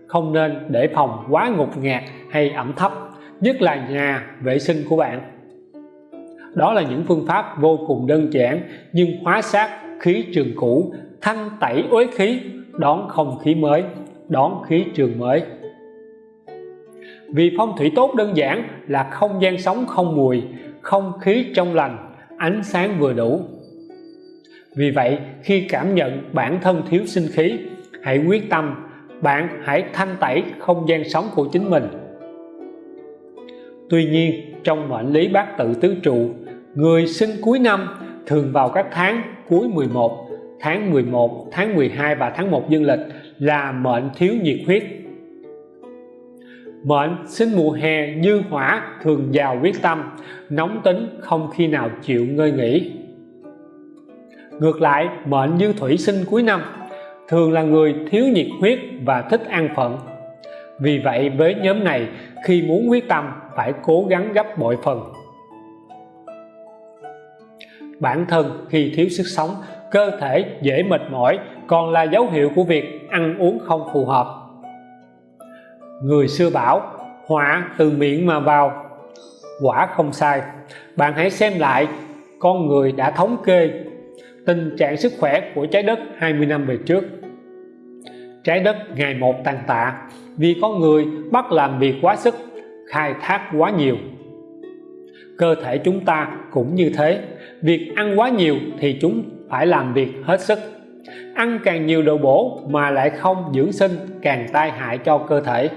Speaker 1: Không nên để phòng quá ngột ngạt hay ẩm thấp, nhất là nhà vệ sinh của bạn. Đó là những phương pháp vô cùng đơn giản nhưng hóa sát khí trường cũ thanh tẩy uế khí đón không khí mới, đón khí trường mới. Vì phong thủy tốt đơn giản là không gian sống không mùi, không khí trong lành, ánh sáng vừa đủ. Vì vậy, khi cảm nhận bản thân thiếu sinh khí, hãy quyết tâm, bạn hãy thanh tẩy không gian sống của chính mình. Tuy nhiên, trong mệnh lý bát tự tứ trụ, người sinh cuối năm thường vào các tháng cuối 11 tháng 11 tháng 12 và tháng 1 dương lịch là mệnh thiếu nhiệt huyết. Mệnh sinh mùa hè như hỏa thường giàu quyết tâm, nóng tính không khi nào chịu ngơi nghỉ. Ngược lại, mệnh như thủy sinh cuối năm thường là người thiếu nhiệt huyết và thích an phận. Vì vậy, với nhóm này, khi muốn quyết tâm, phải cố gắng gấp bội phần. Bản thân khi thiếu sức sống cơ thể dễ mệt mỏi, còn là dấu hiệu của việc ăn uống không phù hợp. Người xưa bảo, họa từ miệng mà vào. Quả không sai. Bạn hãy xem lại, con người đã thống kê tình trạng sức khỏe của trái đất 20 năm về trước. Trái đất ngày một tàn tạ vì con người bắt làm việc quá sức, khai thác quá nhiều. Cơ thể chúng ta cũng như thế. Việc ăn quá nhiều thì chúng phải làm việc hết sức. Ăn càng nhiều đồ bổ mà lại không dưỡng sinh, càng tai hại cho cơ thể.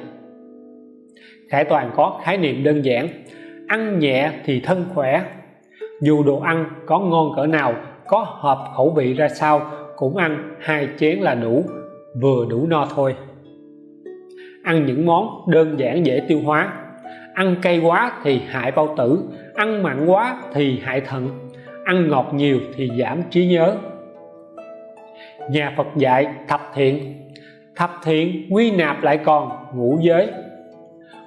Speaker 1: Khải Toàn có khái niệm đơn giản, ăn nhẹ thì thân khỏe. Dù đồ ăn có ngon cỡ nào, có hợp khẩu vị ra sao, cũng ăn hai chén là đủ, vừa đủ no thôi. Ăn những món đơn giản dễ tiêu hóa. Ăn cay quá thì hại bao tử, ăn mặn quá thì hại thận ăn ngọt nhiều thì giảm trí nhớ. Nhà Phật dạy thập thiện. Thập thiện quy nạp lại còn ngũ giới.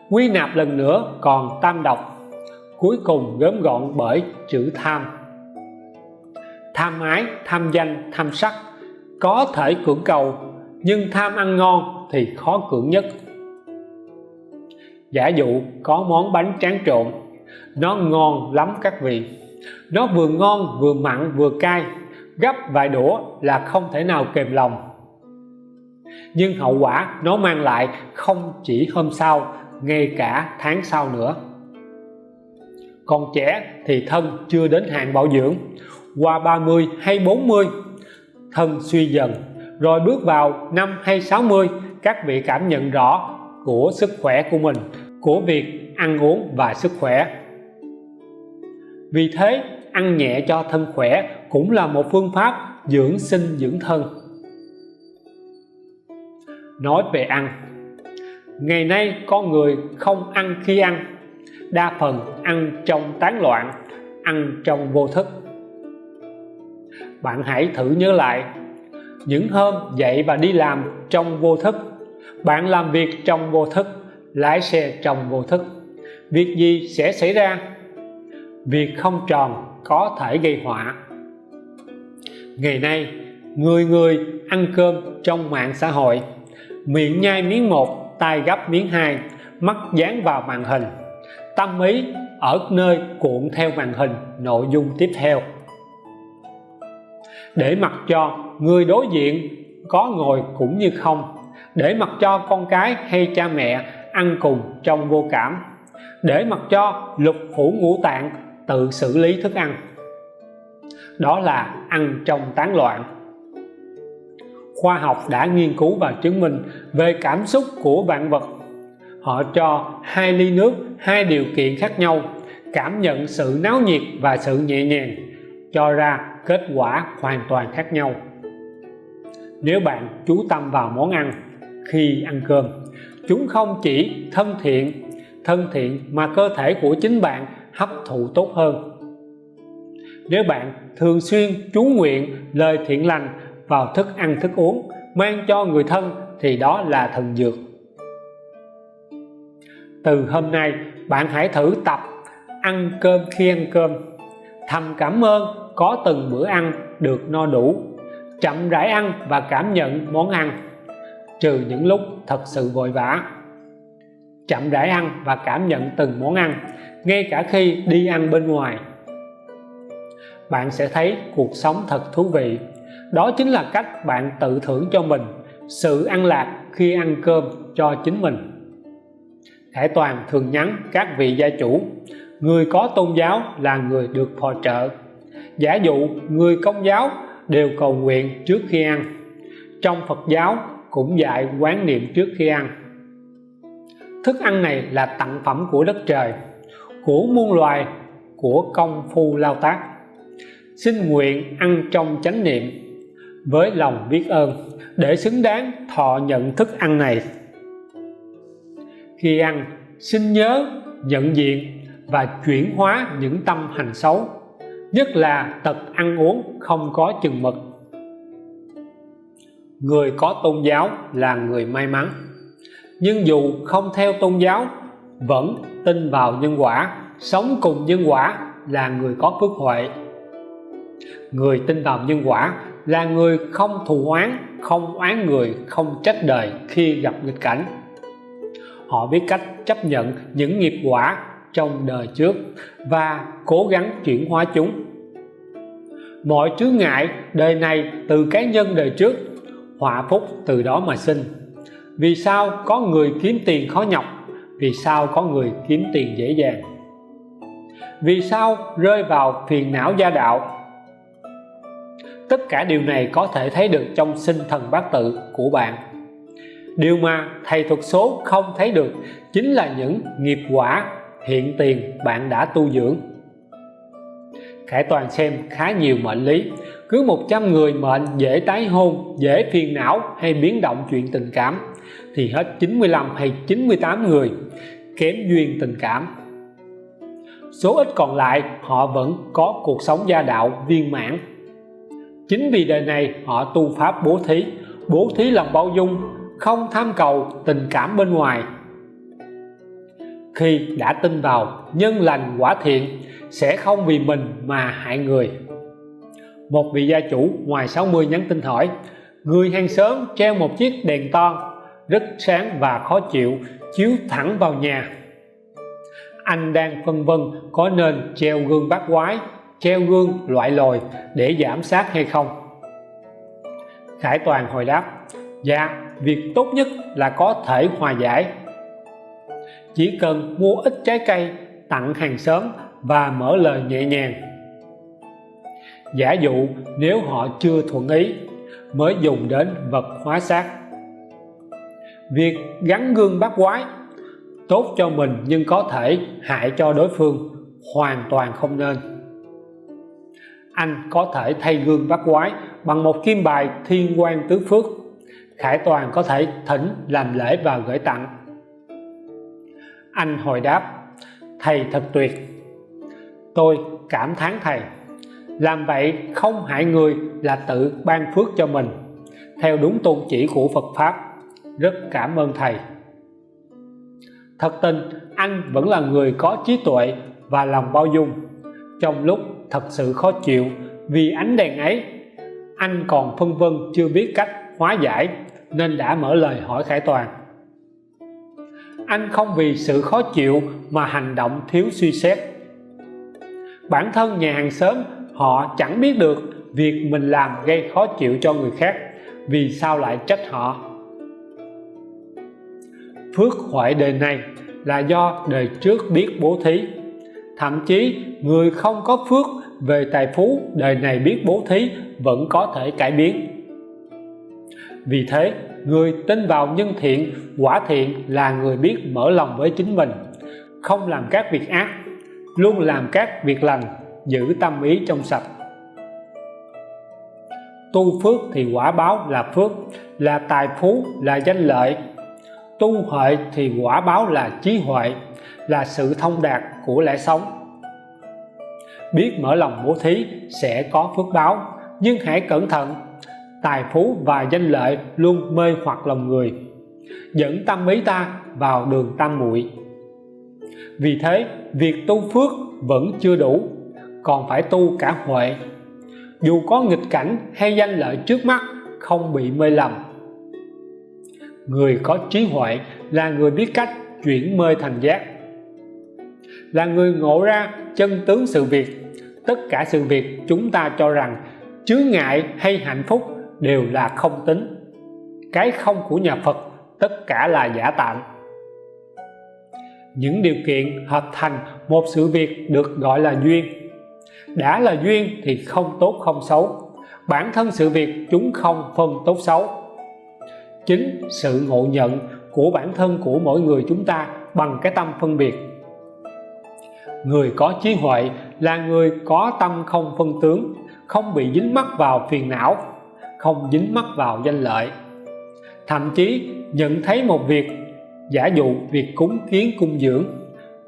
Speaker 1: Quy nạp lần nữa còn tam độc, cuối cùng gớm gọn bởi chữ tham. Tham ái, tham danh, tham sắc, có thể cưỡng cầu, nhưng tham ăn ngon thì khó cưỡng nhất. Giả dụ có món bánh tráng trộn, nó ngon lắm các vị nó vừa ngon, vừa mặn, vừa cay. Gấp vài đũa là không thể nào kềm lòng. Nhưng hậu quả nó mang lại không chỉ hôm sau, ngay cả tháng sau nữa. Còn trẻ thì thân chưa đến hạn bảo dưỡng. Qua 30 hay 40 thân suy dần. Rồi bước vào năm hay 60 các vị cảm nhận rõ của sức khỏe của mình, của việc ăn uống và sức khỏe vì thế, ăn nhẹ cho thân khỏe cũng là một phương pháp dưỡng sinh dưỡng thân. Nói về ăn, ngày nay con người không ăn khi ăn, đa phần ăn trong tán loạn, ăn trong vô thức. Bạn hãy thử nhớ lại, những hôm dậy và đi làm trong vô thức, bạn làm việc trong vô thức, lái xe trong vô thức, việc gì sẽ xảy ra? Việc không tròn có thể gây họa. Ngày nay, người người ăn cơm trong mạng xã hội, miệng nhai miếng một tay gấp miếng hai, mắt dán vào màn hình, tâm ý ở nơi cuộn theo màn hình nội dung tiếp theo. Để mặc cho người đối diện có ngồi cũng như không, để mặc cho con cái hay cha mẹ ăn cùng trong vô cảm, để mặc cho lục phủ ngũ tạng tự xử lý thức ăn. Đó là ăn trong tán loạn. Khoa học đã nghiên cứu và chứng minh về cảm xúc của vạn vật. Họ cho hai ly nước, hai điều kiện khác nhau, cảm nhận sự náo nhiệt và sự nhẹ nhàng, cho ra kết quả hoàn toàn khác nhau. Nếu bạn chú tâm vào món ăn khi ăn cơm, chúng không chỉ thân thiện thân thiện mà cơ thể của chính bạn hấp thụ tốt hơn. Nếu bạn thường xuyên chú nguyện lời thiện lành vào thức ăn thức uống, mang cho người thân thì đó là thần dược. Từ hôm nay, bạn hãy thử tập ăn cơm khi ăn cơm. Thầm cảm ơn có từng bữa ăn được no đủ, chậm rãi ăn và cảm nhận món ăn, trừ những lúc thật sự vội vã. Chậm rãi ăn và cảm nhận từng món ăn ngay cả khi đi ăn bên ngoài, bạn sẽ thấy cuộc sống thật thú vị. Đó chính là cách bạn tự thưởng cho mình sự ăn lạc khi ăn cơm cho chính mình. Thể Toàn thường nhắn các vị gia chủ, người có tôn giáo là người được phò trợ. Giả dụ người công giáo đều cầu nguyện trước khi ăn, trong Phật giáo cũng dạy quán niệm trước khi ăn. Thức ăn này là tặng phẩm của đất trời của muôn loài, của công phu lao tác. Xin nguyện ăn trong chánh niệm, với lòng biết ơn, để xứng đáng thọ nhận thức ăn này. Khi ăn, xin nhớ nhận diện và chuyển hóa những tâm hành xấu, nhất là tật ăn uống không có chừng mực. Người có tôn giáo là người may mắn, nhưng dù không theo tôn giáo vẫn tin vào nhân quả, sống cùng nhân quả là người có phước huệ. Người tin vào nhân quả là người không thù oán, không oán người, không trách đời khi gặp nghịch cảnh. Họ biết cách chấp nhận những nghiệp quả trong đời trước và cố gắng chuyển hóa chúng. Mọi chướng ngại đời này từ cá nhân đời trước, họa phúc từ đó mà sinh. Vì sao có người kiếm tiền khó nhọc vì sao có người kiếm tiền dễ dàng? Vì sao rơi vào phiền não gia đạo? Tất cả điều này có thể thấy được trong sinh thần bát tự của bạn. Điều mà thầy thuật số không thấy được chính là những nghiệp quả hiện tiền bạn đã tu dưỡng. Khải Toàn xem khá nhiều mệnh lý, cứ 100 người mệnh dễ tái hôn, dễ phiền não hay biến động chuyện tình cảm thì hết 95 hay 98 người kém duyên tình cảm. Số ít còn lại, họ vẫn có cuộc sống gia đạo viên mãn. Chính vì đời này, họ tu pháp bố thí. Bố thí lòng bao dung, không tham cầu tình cảm bên ngoài. Khi đã tin vào nhân lành quả thiện, sẽ không vì mình mà hại người. Một vị gia chủ ngoài 60 nhắn tin hỏi, người hàng xóm treo một chiếc đèn to rất sáng và khó chịu, chiếu thẳng vào nhà. Anh đang phân vân có nên treo gương bát quái, treo gương loại lồi để giảm sát hay không. Khải Toàn hồi đáp dạ việc tốt nhất là có thể hòa giải. Chỉ cần mua ít trái cây, tặng hàng xóm và mở lời nhẹ nhàng. Giả dụ, nếu họ chưa thuận ý, mới dùng đến vật hóa xác việc gắn gương bắt quái tốt cho mình nhưng có thể hại cho đối phương hoàn toàn không nên. Anh có thể thay gương bắt quái bằng một kim bài thiên quan tứ phước. Khải Toàn có thể thỉnh, làm lễ và gửi tặng. Anh hồi đáp, thầy thật tuyệt. Tôi cảm thán thầy. Làm vậy không hại người là tự ban phước cho mình, theo đúng tôn chỉ của Phật Pháp rất cảm ơn thầy. Thật tình, anh vẫn là người có trí tuệ và lòng bao dung. Trong lúc thật sự khó chịu vì ánh đèn ấy, anh còn phân vân chưa biết cách hóa giải nên đã mở lời hỏi Khải Toàn. Anh không vì sự khó chịu mà hành động thiếu suy xét. Bản thân nhà hàng xóm, họ chẳng biết được việc mình làm gây khó chịu cho người khác, vì sao lại trách họ phước huệ đời này là do đời trước biết bố thí. Thậm chí, người không có phước về tài phú đời này biết bố thí vẫn có thể cải biến. Vì thế, người tin vào nhân thiện, quả thiện là người biết mở lòng với chính mình, không làm các việc ác, luôn làm các việc lành, giữ tâm ý trong sạch. Tu phước thì quả báo là phước, là tài phú, là danh lợi tu huệ thì quả báo là trí huệ, là sự thông đạt của lẽ sống. Biết mở lòng bố thí sẽ có phước báo, nhưng hãy cẩn thận, tài phú và danh lợi luôn mê hoặc lòng người. Dẫn tâm ý ta vào đường tam muội. Vì thế, việc tu phước vẫn chưa đủ, còn phải tu cả huệ. Dù có nghịch cảnh hay danh lợi trước mắt, không bị mê lầm người có trí huệ là người biết cách chuyển mê thành giác. Là người ngộ ra chân tướng sự việc, tất cả sự việc chúng ta cho rằng chướng ngại hay hạnh phúc đều là không tính. Cái không của nhà Phật, tất cả là giả tạm những điều kiện hợp thành một sự việc được gọi là duyên. Đã là duyên thì không tốt không xấu. Bản thân sự việc chúng không phân tốt xấu chính sự ngộ nhận của bản thân của mỗi người chúng ta bằng cái tâm phân biệt. Người có trí huệ là người có tâm không phân tướng, không bị dính mắc vào phiền não, không dính mắc vào danh lợi. Thậm chí nhận thấy một việc, giả dụ việc cúng kiến cung dưỡng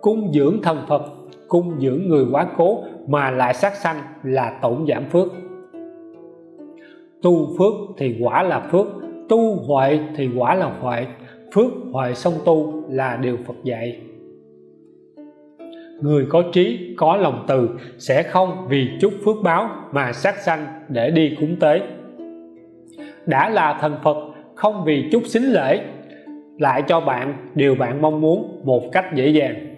Speaker 1: cung dưỡng thần Phật, cung dưỡng người quá cố mà lại sát sanh là tổn giảm phước. Tu phước thì quả là phước tu huệ thì quả là huệ phước huệ song tu là điều Phật dạy. Người có trí, có lòng từ sẽ không vì chút phước báo mà sát sanh để đi cúng tế. Đã là thần Phật, không vì chút xính lễ, lại cho bạn điều bạn mong muốn một cách dễ dàng.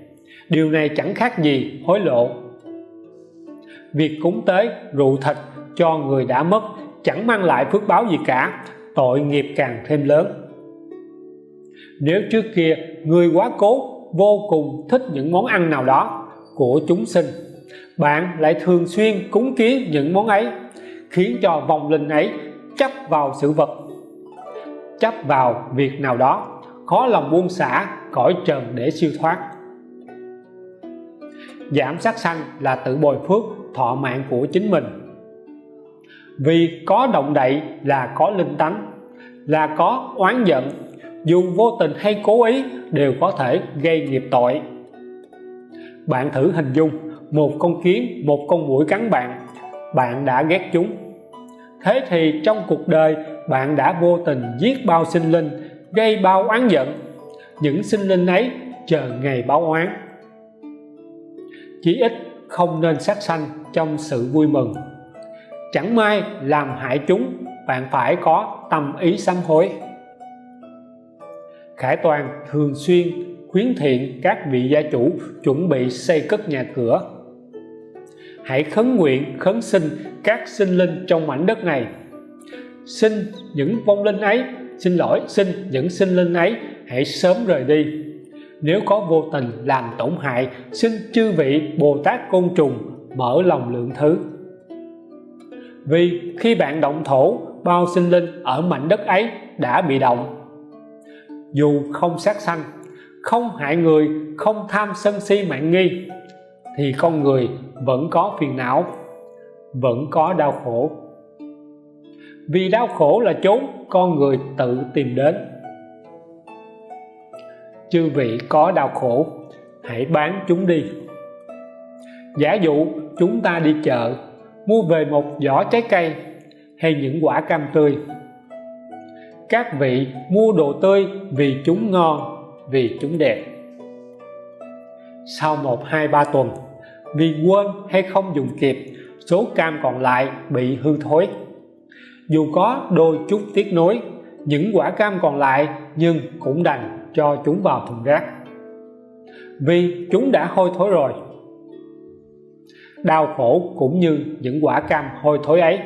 Speaker 1: Điều này chẳng khác gì hối lộ. Việc cúng tế rượu thịt cho người đã mất chẳng mang lại phước báo gì cả tội nghiệp càng thêm lớn. Nếu trước kia người quá cố, vô cùng thích những món ăn nào đó của chúng sinh, bạn lại thường xuyên cúng kiến những món ấy, khiến cho vòng linh ấy chấp vào sự vật, chấp vào việc nào đó, khó lòng buông xả, cõi trần để siêu thoát. Giảm sát sanh là tự bồi phước thọ mạng của chính mình vì có động đậy là có linh tánh, là có oán giận. Dù vô tình hay cố ý đều có thể gây nghiệp tội. Bạn thử hình dung một con kiến, một con muỗi cắn bạn bạn đã ghét chúng. Thế thì trong cuộc đời, bạn đã vô tình giết bao sinh linh, gây bao oán giận. Những sinh linh ấy chờ ngày báo oán. Chí ít không nên sát sanh trong sự vui mừng chẳng may làm hại chúng, bạn phải có tâm ý sám hối. Khải Toàn thường xuyên khuyến thiện các vị gia chủ chuẩn bị xây cất nhà cửa. Hãy khấn nguyện, khấn sinh các sinh linh trong mảnh đất này. Xin những vong linh ấy, xin lỗi, xin những sinh linh ấy, hãy sớm rời đi. Nếu có vô tình làm tổn hại, xin chư vị Bồ Tát Côn Trùng mở lòng lượng thứ vì khi bạn động thổ, bao sinh linh ở mảnh đất ấy đã bị động. Dù không sát sanh, không hại người, không tham sân si mạng nghi, thì con người vẫn có phiền não, vẫn có đau khổ. Vì đau khổ là chốn con người tự tìm đến. Chư vị có đau khổ, hãy bán chúng đi. Giả dụ chúng ta đi chợ mua về một giỏ trái cây hay những quả cam tươi. Các vị mua đồ tươi vì chúng ngon, vì chúng đẹp. Sau một, hai, ba tuần, vì quên hay không dùng kịp, số cam còn lại bị hư thối. Dù có đôi chút tiếc nối những quả cam còn lại nhưng cũng đành cho chúng vào thùng rác. Vì chúng đã hôi thối rồi đau khổ cũng như những quả cam hôi thối ấy.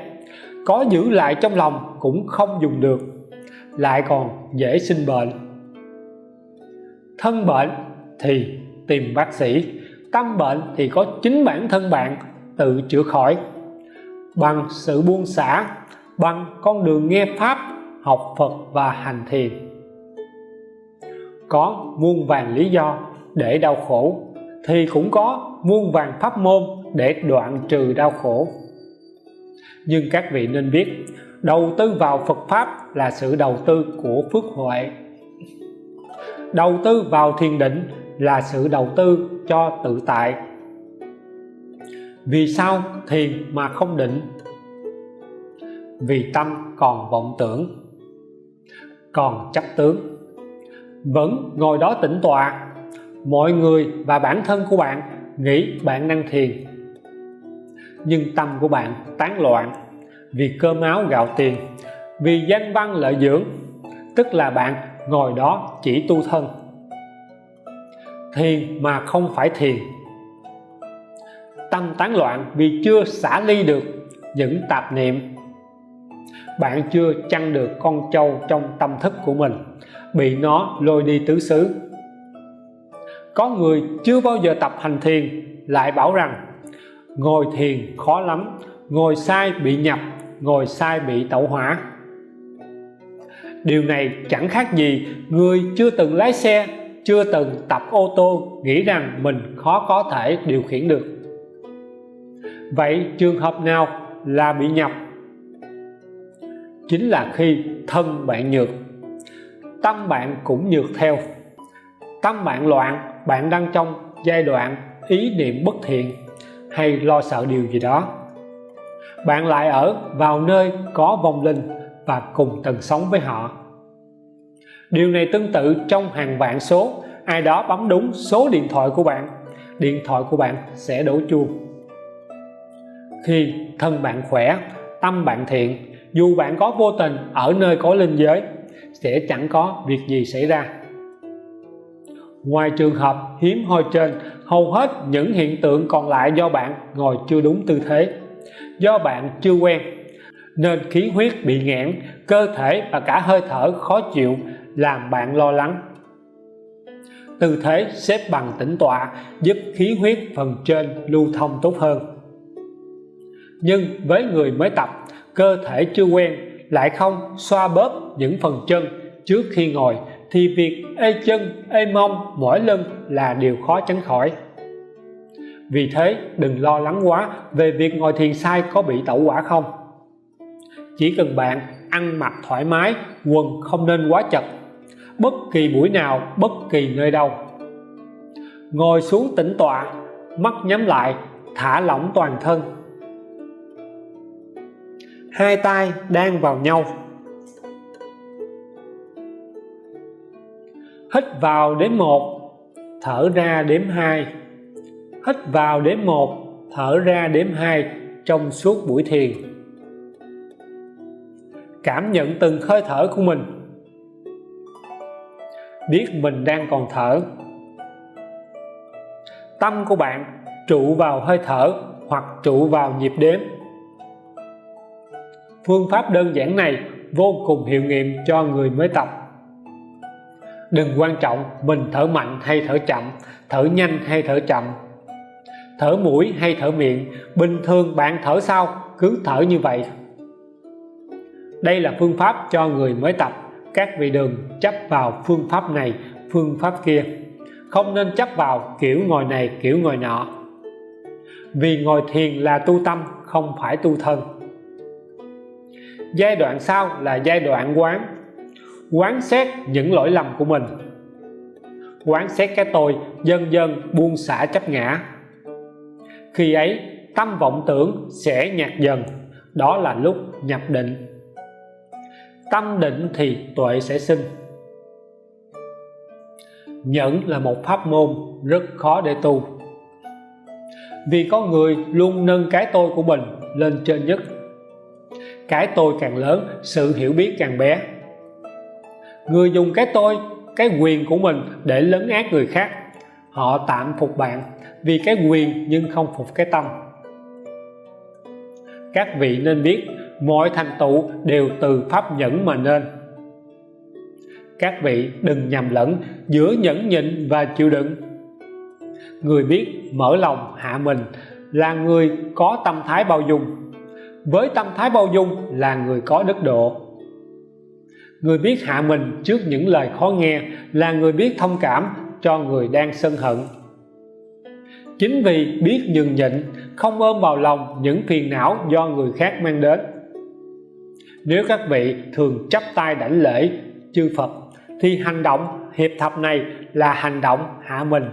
Speaker 1: Có giữ lại trong lòng cũng không dùng được, lại còn dễ sinh bệnh. Thân bệnh thì tìm bác sĩ, tâm bệnh thì có chính bản thân bạn tự chữa khỏi. Bằng sự buông xả, bằng con đường nghe pháp, học Phật và hành thiền. Có muôn vàng lý do để đau khổ thì cũng có muôn vàng pháp môn để đoạn trừ đau khổ. Nhưng các vị nên biết, đầu tư vào Phật Pháp là sự đầu tư của phước huệ. Đầu tư vào thiền định là sự đầu tư cho tự tại. Vì sao thiền mà không định? Vì tâm còn vọng tưởng, còn chấp tướng, vẫn ngồi đó tĩnh tọa mọi người và bản thân của bạn nghĩ bạn năng thiền. Nhưng tâm của bạn tán loạn vì cơm áo gạo tiền, vì danh văn lợi dưỡng, tức là bạn ngồi đó chỉ tu thân. Thiền mà không phải thiền. Tâm tán loạn vì chưa xả ly được những tạp niệm. Bạn chưa chăn được con trâu trong tâm thức của mình, bị nó lôi đi tứ xứ có người chưa bao giờ tập hành thiền, lại bảo rằng, ngồi thiền khó lắm, ngồi sai bị nhập, ngồi sai bị tẩu hỏa. Điều này chẳng khác gì người chưa từng lái xe, chưa từng tập ô tô nghĩ rằng mình khó có thể điều khiển được. Vậy trường hợp nào là bị nhập? Chính là khi thân bạn nhược. Tâm bạn cũng nhược theo. Tâm bạn loạn bạn đang trong giai đoạn ý niệm bất thiện hay lo sợ điều gì đó. Bạn lại ở vào nơi có vong linh và cùng tần sống với họ. Điều này tương tự trong hàng vạn số. Ai đó bấm đúng số điện thoại của bạn, điện thoại của bạn sẽ đổ chuông. Khi thân bạn khỏe, tâm bạn thiện, dù bạn có vô tình ở nơi có linh giới, sẽ chẳng có việc gì xảy ra ngoài trường hợp hiếm hoi trên, hầu hết những hiện tượng còn lại do bạn ngồi chưa đúng tư thế, do bạn chưa quen, nên khí huyết bị nghẽn, cơ thể và cả hơi thở khó chịu làm bạn lo lắng. Tư thế xếp bằng tĩnh tọa giúp khí huyết phần trên lưu thông tốt hơn. Nhưng với người mới tập, cơ thể chưa quen lại không xoa bóp những phần chân trước khi ngồi thì việc ê chân, ê mông mỏi lưng là điều khó tránh khỏi. Vì thế, đừng lo lắng quá về việc ngồi thiền sai có bị tẩu quả không. Chỉ cần bạn ăn mặc thoải mái, quần không nên quá chật, bất kỳ buổi nào, bất kỳ nơi đâu. Ngồi xuống tĩnh tọa, mắt nhắm lại, thả lỏng toàn thân. Hai tay đang vào nhau. Hít vào đếm một, thở ra đếm hai. Hít vào đếm một, thở ra đếm hai trong suốt buổi thiền. Cảm nhận từng hơi thở của mình. Biết mình đang còn thở. Tâm của bạn trụ vào hơi thở hoặc trụ vào nhịp đếm. Phương pháp đơn giản này vô cùng hiệu nghiệm cho người mới tập đừng quan trọng mình thở mạnh hay thở chậm, thở nhanh hay thở chậm. Thở mũi hay thở miệng, bình thường bạn thở sao? Cứ thở như vậy. Đây là phương pháp cho người mới tập. Các vị đừng chấp vào phương pháp này, phương pháp kia. Không nên chấp vào kiểu ngồi này, kiểu ngồi nọ. Vì ngồi thiền là tu tâm, không phải tu thân. Giai đoạn sau là giai đoạn quán quán xét những lỗi lầm của mình. Quán xét cái tôi dần dần buông xả chấp ngã. Khi ấy, tâm vọng tưởng sẽ nhạt dần, đó là lúc nhập định. Tâm định thì tuệ sẽ sinh. Nhẫn là một pháp môn rất khó để tu. Vì có người luôn nâng cái tôi của mình lên trên nhất. Cái tôi càng lớn, sự hiểu biết càng bé người dùng cái tôi, cái quyền của mình để lấn át người khác. Họ tạm phục bạn vì cái quyền nhưng không phục cái tâm. Các vị nên biết, mọi thành tựu đều từ pháp nhẫn mà nên. Các vị đừng nhầm lẫn giữa nhẫn nhịn và chịu đựng. Người biết mở lòng hạ mình là người có tâm thái bao dung. Với tâm thái bao dung là người có đức độ người biết hạ mình trước những lời khó nghe là người biết thông cảm cho người đang sân hận. Chính vì biết nhường nhịn, không ôm vào lòng những phiền não do người khác mang đến. Nếu các vị thường chấp tay đảnh lễ chư Phật, thì hành động hiệp thập này là hành động hạ mình.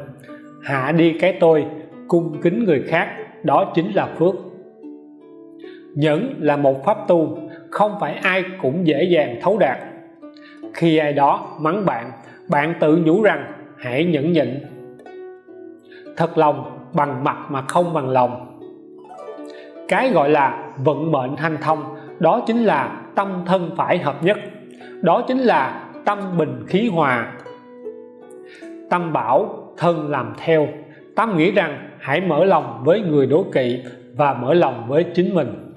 Speaker 1: Hạ đi cái tôi, cung kính người khác, đó chính là phước. Nhẫn là một pháp tu, không phải ai cũng dễ dàng thấu đạt khi ai đó mắng bạn bạn tự nhủ rằng, hãy nhẫn nhịn. Thật lòng, bằng mặt mà không bằng lòng. Cái gọi là vận mệnh hanh thông, đó chính là tâm thân phải hợp nhất. Đó chính là tâm bình khí hòa. Tâm bảo, thân làm theo. Tâm nghĩ rằng, hãy mở lòng với người đố kỵ và mở lòng với chính mình.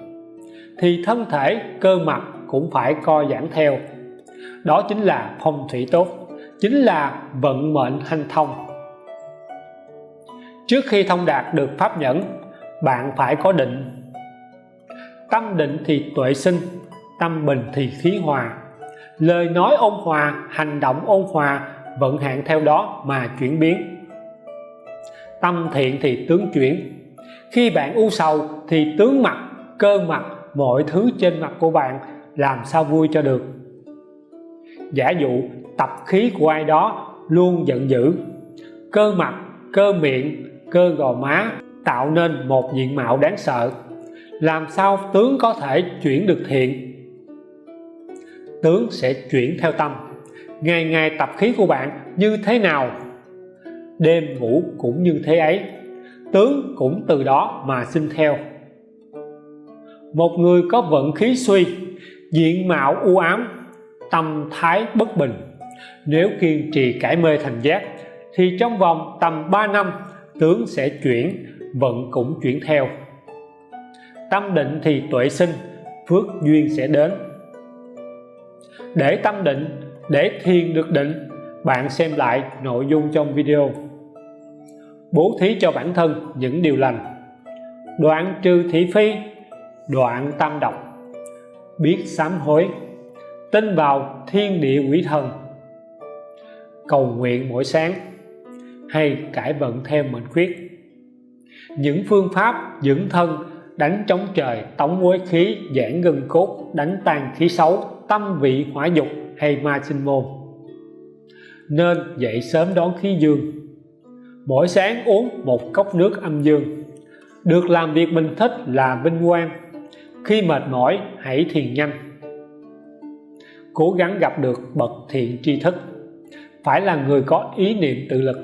Speaker 1: Thì thân thể, cơ mặt cũng phải co giãn theo đó chính là phong thủy tốt, chính là vận mệnh hanh thông. Trước khi thông đạt được pháp nhẫn, bạn phải có định. Tâm định thì tuệ sinh, tâm bình thì khí hòa. Lời nói ôn hòa, hành động ôn hòa vận hạn theo đó mà chuyển biến. Tâm thiện thì tướng chuyển. Khi bạn u sầu thì tướng mặt, cơ mặt, mọi thứ trên mặt của bạn làm sao vui cho được? Giả dụ, tập khí của ai đó luôn giận dữ. Cơ mặt, cơ miệng, cơ gò má tạo nên một diện mạo đáng sợ. Làm sao tướng có thể chuyển được thiện? Tướng sẽ chuyển theo tâm. Ngày ngày tập khí của bạn như thế nào? Đêm ngủ cũng như thế ấy. Tướng cũng từ đó mà sinh theo. Một người có vận khí suy, diện mạo u ám tâm thái bất bình. Nếu kiên trì cải mê thành giác, thì trong vòng tầm 3 năm, tướng sẽ chuyển, vận cũng chuyển theo. Tâm định thì tuệ sinh, phước duyên sẽ đến. Để tâm định, để thiền được định, bạn xem lại nội dung trong video. Bố thí cho bản thân những điều lành. Đoạn trừ thị phi, đoạn tam độc. Biết sám hối tin vào thiên địa quỷ thần. Cầu nguyện mỗi sáng, hay cải vận thêm mệnh khuyết. Những phương pháp dưỡng thân, đánh chống trời tống quế khí giãn gân cốt, đánh tan khí xấu, tâm vị hỏa dục hay ma sinh môn. Nên dậy sớm đón khí dương. Mỗi sáng uống một cốc nước âm dương. Được làm việc mình thích là vinh quang. Khi mệt mỏi, hãy thiền nhanh cố gắng gặp được bậc thiện tri thức, phải là người có ý niệm tự lực.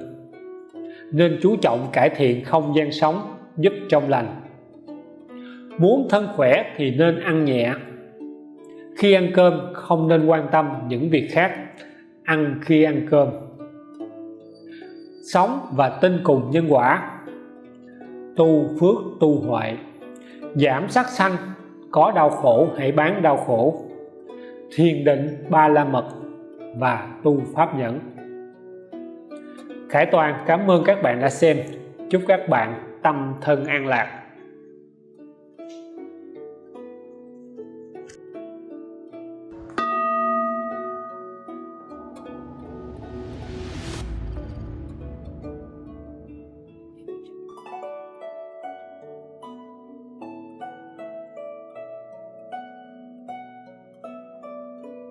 Speaker 1: Nên chú trọng cải thiện không gian sống, giúp trong lành. Muốn thân khỏe thì nên ăn nhẹ. Khi ăn cơm, không nên quan tâm những việc khác, ăn khi ăn cơm. Sống và tin cùng nhân quả. Tu phước tu huệ. Giảm sát sanh, có đau khổ hãy bán đau khổ thiền định ba la mật và tu pháp nhẫn. Khải Toàn, cảm ơn các bạn đã xem. Chúc các bạn tâm thân an lạc.